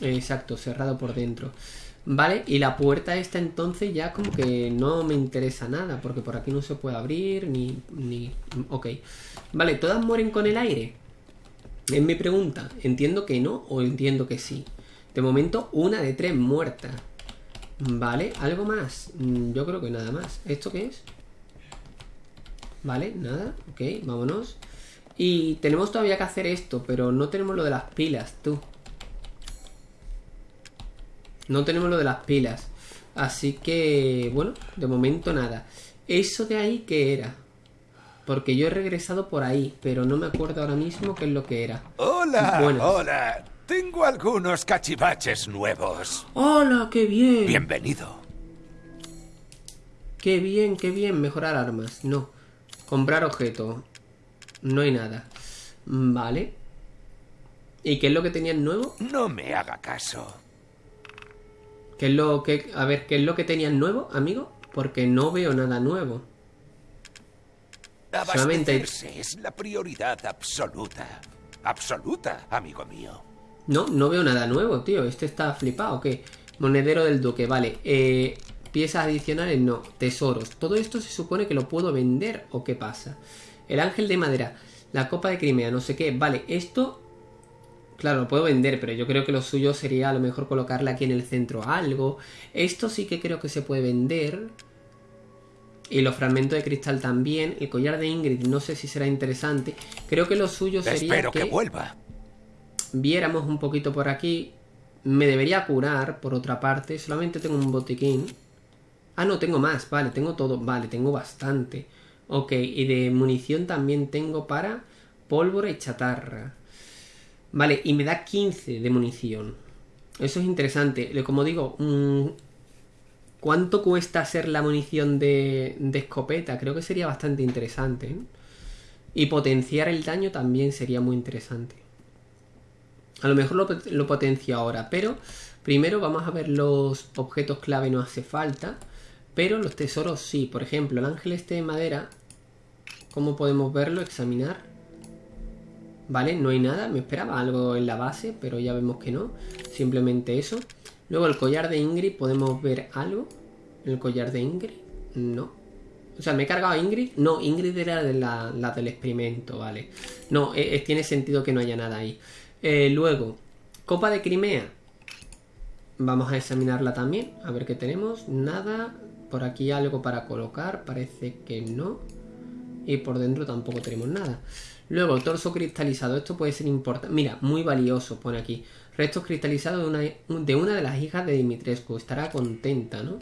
Exacto, cerrado por dentro. Vale, y la puerta esta entonces ya como que no me interesa nada. Porque por aquí no se puede abrir, ni... ni... Ok. Vale, ¿todas mueren con el aire? Es mi pregunta. Entiendo que no o entiendo que sí. De momento, una de tres muertas. Vale, ¿algo más? Mm, Yo creo que nada más. ¿Esto qué es? Vale, nada. Ok, vámonos. Y tenemos todavía que hacer esto, pero no tenemos lo de las pilas, tú. No tenemos lo de las pilas. Así que, bueno, de momento nada. ¿Eso de ahí qué era? Porque yo he regresado por ahí, pero no me acuerdo ahora mismo qué es lo que era. Hola, Buenas. hola. Tengo algunos cachivaches nuevos. ¡Hola, qué bien! Bienvenido. Qué bien, qué bien. Mejorar armas. No. Comprar objetos. No hay nada. Vale. ¿Y qué es lo que tenían nuevo? No me haga caso. ¿Qué es lo que... A ver, ¿qué es lo que tenían nuevo, amigo? Porque no veo nada nuevo. Solamente es la prioridad absoluta. Absoluta, amigo mío. No, no veo nada nuevo, tío. Este está flipado, ¿qué? Monedero del duque, vale. Eh, piezas adicionales, no. Tesoros. Todo esto se supone que lo puedo vender, ¿o qué pasa? El ángel de madera. La copa de Crimea, no sé qué. Vale, esto... Claro, lo puedo vender, pero yo creo que lo suyo sería a lo mejor colocarle aquí en el centro algo. Esto sí que creo que se puede vender. Y los fragmentos de cristal también. El collar de Ingrid no sé si será interesante. Creo que lo suyo sería Espero que que vuelva. viéramos un poquito por aquí. Me debería curar, por otra parte. Solamente tengo un botiquín. Ah, no, tengo más. Vale, tengo todo. Vale, tengo bastante. Ok, y de munición también tengo para pólvora y chatarra. Vale, y me da 15 de munición. Eso es interesante. Como digo, mm, ¿cuánto cuesta hacer la munición de, de escopeta? Creo que sería bastante interesante. ¿eh? Y potenciar el daño también sería muy interesante. A lo mejor lo, lo potencio ahora, pero primero vamos a ver los objetos clave, no hace falta. Pero los tesoros sí. Por ejemplo, el ángel este de madera. ¿Cómo podemos verlo? Examinar. Vale, no hay nada. Me esperaba algo en la base, pero ya vemos que no. Simplemente eso. Luego el collar de Ingrid, ¿podemos ver algo? ¿El collar de Ingrid? No. O sea, ¿me he cargado a Ingrid? No, Ingrid era de la, del experimento, vale. No, eh, eh, tiene sentido que no haya nada ahí. Eh, luego, Copa de Crimea. Vamos a examinarla también, a ver qué tenemos. Nada. Por aquí algo para colocar, parece que no. Y por dentro tampoco tenemos nada. Luego, torso cristalizado. Esto puede ser importante. Mira, muy valioso, pone aquí. Restos cristalizados de una, de una de las hijas de Dimitrescu. Estará contenta, ¿no?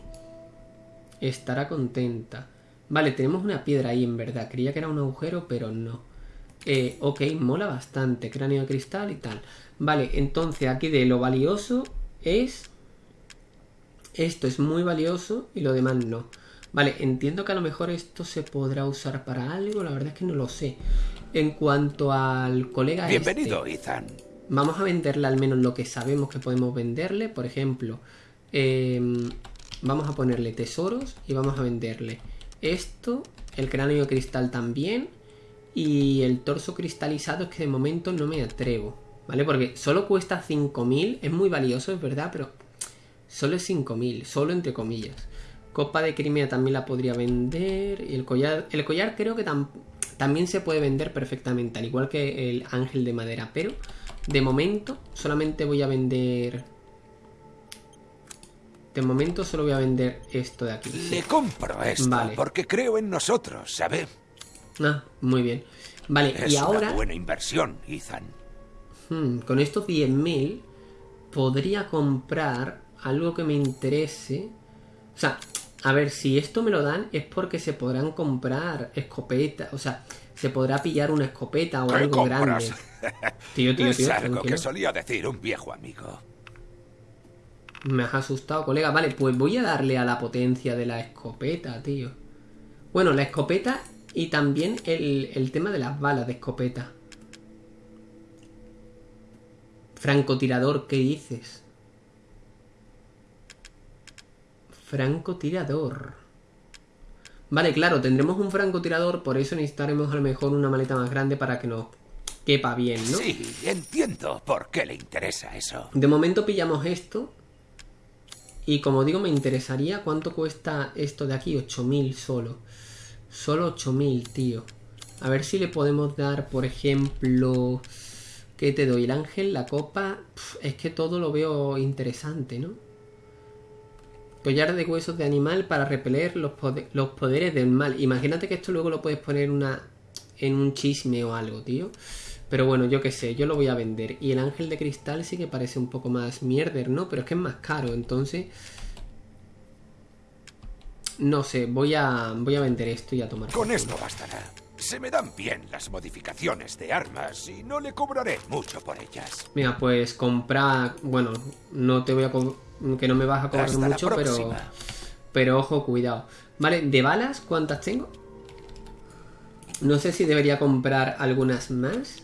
Estará contenta. Vale, tenemos una piedra ahí en verdad. Creía que era un agujero, pero no. Eh, ok, mola bastante. Cráneo de cristal y tal. Vale, entonces aquí de lo valioso es... Esto es muy valioso y lo demás no. Vale, entiendo que a lo mejor esto se podrá usar para algo. La verdad es que no lo sé. En cuanto al colega Bienvenido, este, Ethan. Vamos a venderle al menos lo que sabemos que podemos venderle. Por ejemplo, em, vamos a ponerle tesoros y vamos a venderle esto, el cráneo de cristal también y el torso cristalizado es que de momento no me atrevo, ¿vale? Porque solo cuesta 5.000, es muy valioso, es verdad, pero solo es 5.000, solo entre comillas. Copa de Crimea también la podría vender y el collar, el collar creo que también se puede vender perfectamente, al igual que el ángel de madera, pero de momento solamente voy a vender... De momento solo voy a vender esto de aquí. Le compro esto Vale. porque creo en nosotros, ¿sabe? Ah, muy bien. Vale, Es y ahora... una buena inversión, Ethan. Hmm, con estos 10.000 podría comprar algo que me interese. O sea, a ver, si esto me lo dan es porque se podrán comprar escopetas. O sea, se podrá pillar una escopeta o ¿Qué algo compras? grande. Tío, tío, es tío, algo tranquilo. que solía decir un viejo amigo. Me has asustado, colega. Vale, pues voy a darle a la potencia de la escopeta, tío. Bueno, la escopeta y también el, el tema de las balas de escopeta. Francotirador, ¿qué dices? Francotirador. Vale, claro, tendremos un francotirador, por eso necesitaremos a lo mejor una maleta más grande para que nos quepa bien, ¿no? Sí, entiendo por qué le interesa eso. De momento pillamos esto. Y como digo, me interesaría cuánto cuesta esto de aquí. 8000 solo. Solo 8000, tío. A ver si le podemos dar, por ejemplo... ¿Qué te doy? El ángel, la copa... Es que todo lo veo interesante, ¿no? Collar de huesos de animal para repeler los, los poderes del mal. Imagínate que esto luego lo puedes poner una, en un chisme o algo, tío. Pero bueno, yo qué sé, yo lo voy a vender. Y el ángel de cristal sí que parece un poco más mierder, ¿no? Pero es que es más caro, entonces... No sé, voy a, voy a vender esto y a tomar. Con esto bastará. Se me dan bien las modificaciones de armas y no le cobraré mucho por ellas. Mira, pues comprar... Bueno, no te voy a... co- Que no me vas a cobrar Hasta mucho, pero... Pero ojo, cuidado. Vale, de balas, ¿cuántas tengo? No sé si debería comprar algunas más.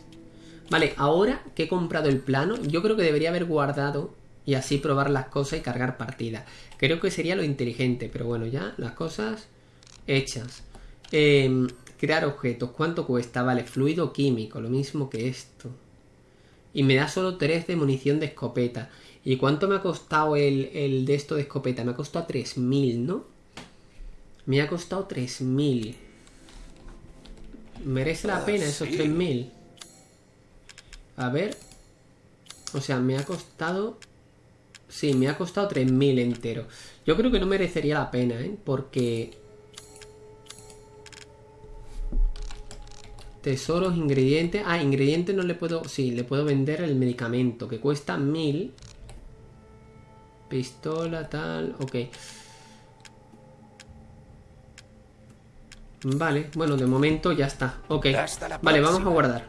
Vale, ahora que he comprado el plano, yo creo que debería haber guardado y así probar las cosas y cargar partida. Creo que sería lo inteligente, pero bueno, ya las cosas hechas. Em, crear objetos, ¿cuánto cuesta? Vale, fluido químico, lo mismo que esto. Y me da solo 3 de munición de escopeta. ¿Y cuánto me ha costado el, el de esto de escopeta? Me ha costado 3.000, ¿no? Me ha costado 3.000. ¿Merece la Ah, pena esos sí. 3.000? A ver. O sea, me ha costado... Sí, me ha costado 3.000 entero. Yo creo que no merecería la pena, ¿eh? Porque... Tesoros, ingredientes... Ah, ingredientes no le puedo... Sí, le puedo vender el medicamento, que cuesta 1000. Pistola, tal... Ok. Vale, bueno, de momento ya está. Ok. Vale, vamos a guardar.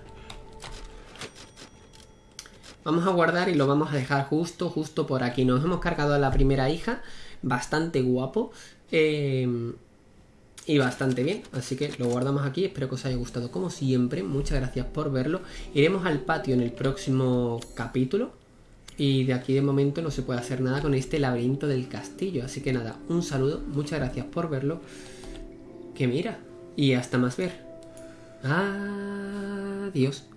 Vamos a guardar y lo vamos a dejar justo, justo por aquí. Nos hemos cargado a la primera hija. Bastante guapo. eh, y bastante bien. Así que lo guardamos aquí. Espero que os haya gustado como siempre. Muchas gracias por verlo. Iremos al patio en el próximo capítulo. Y de aquí de momento no se puede hacer nada con este laberinto del castillo. Así que nada, un saludo. Muchas gracias por verlo. Que mira. Y hasta más ver. Adiós.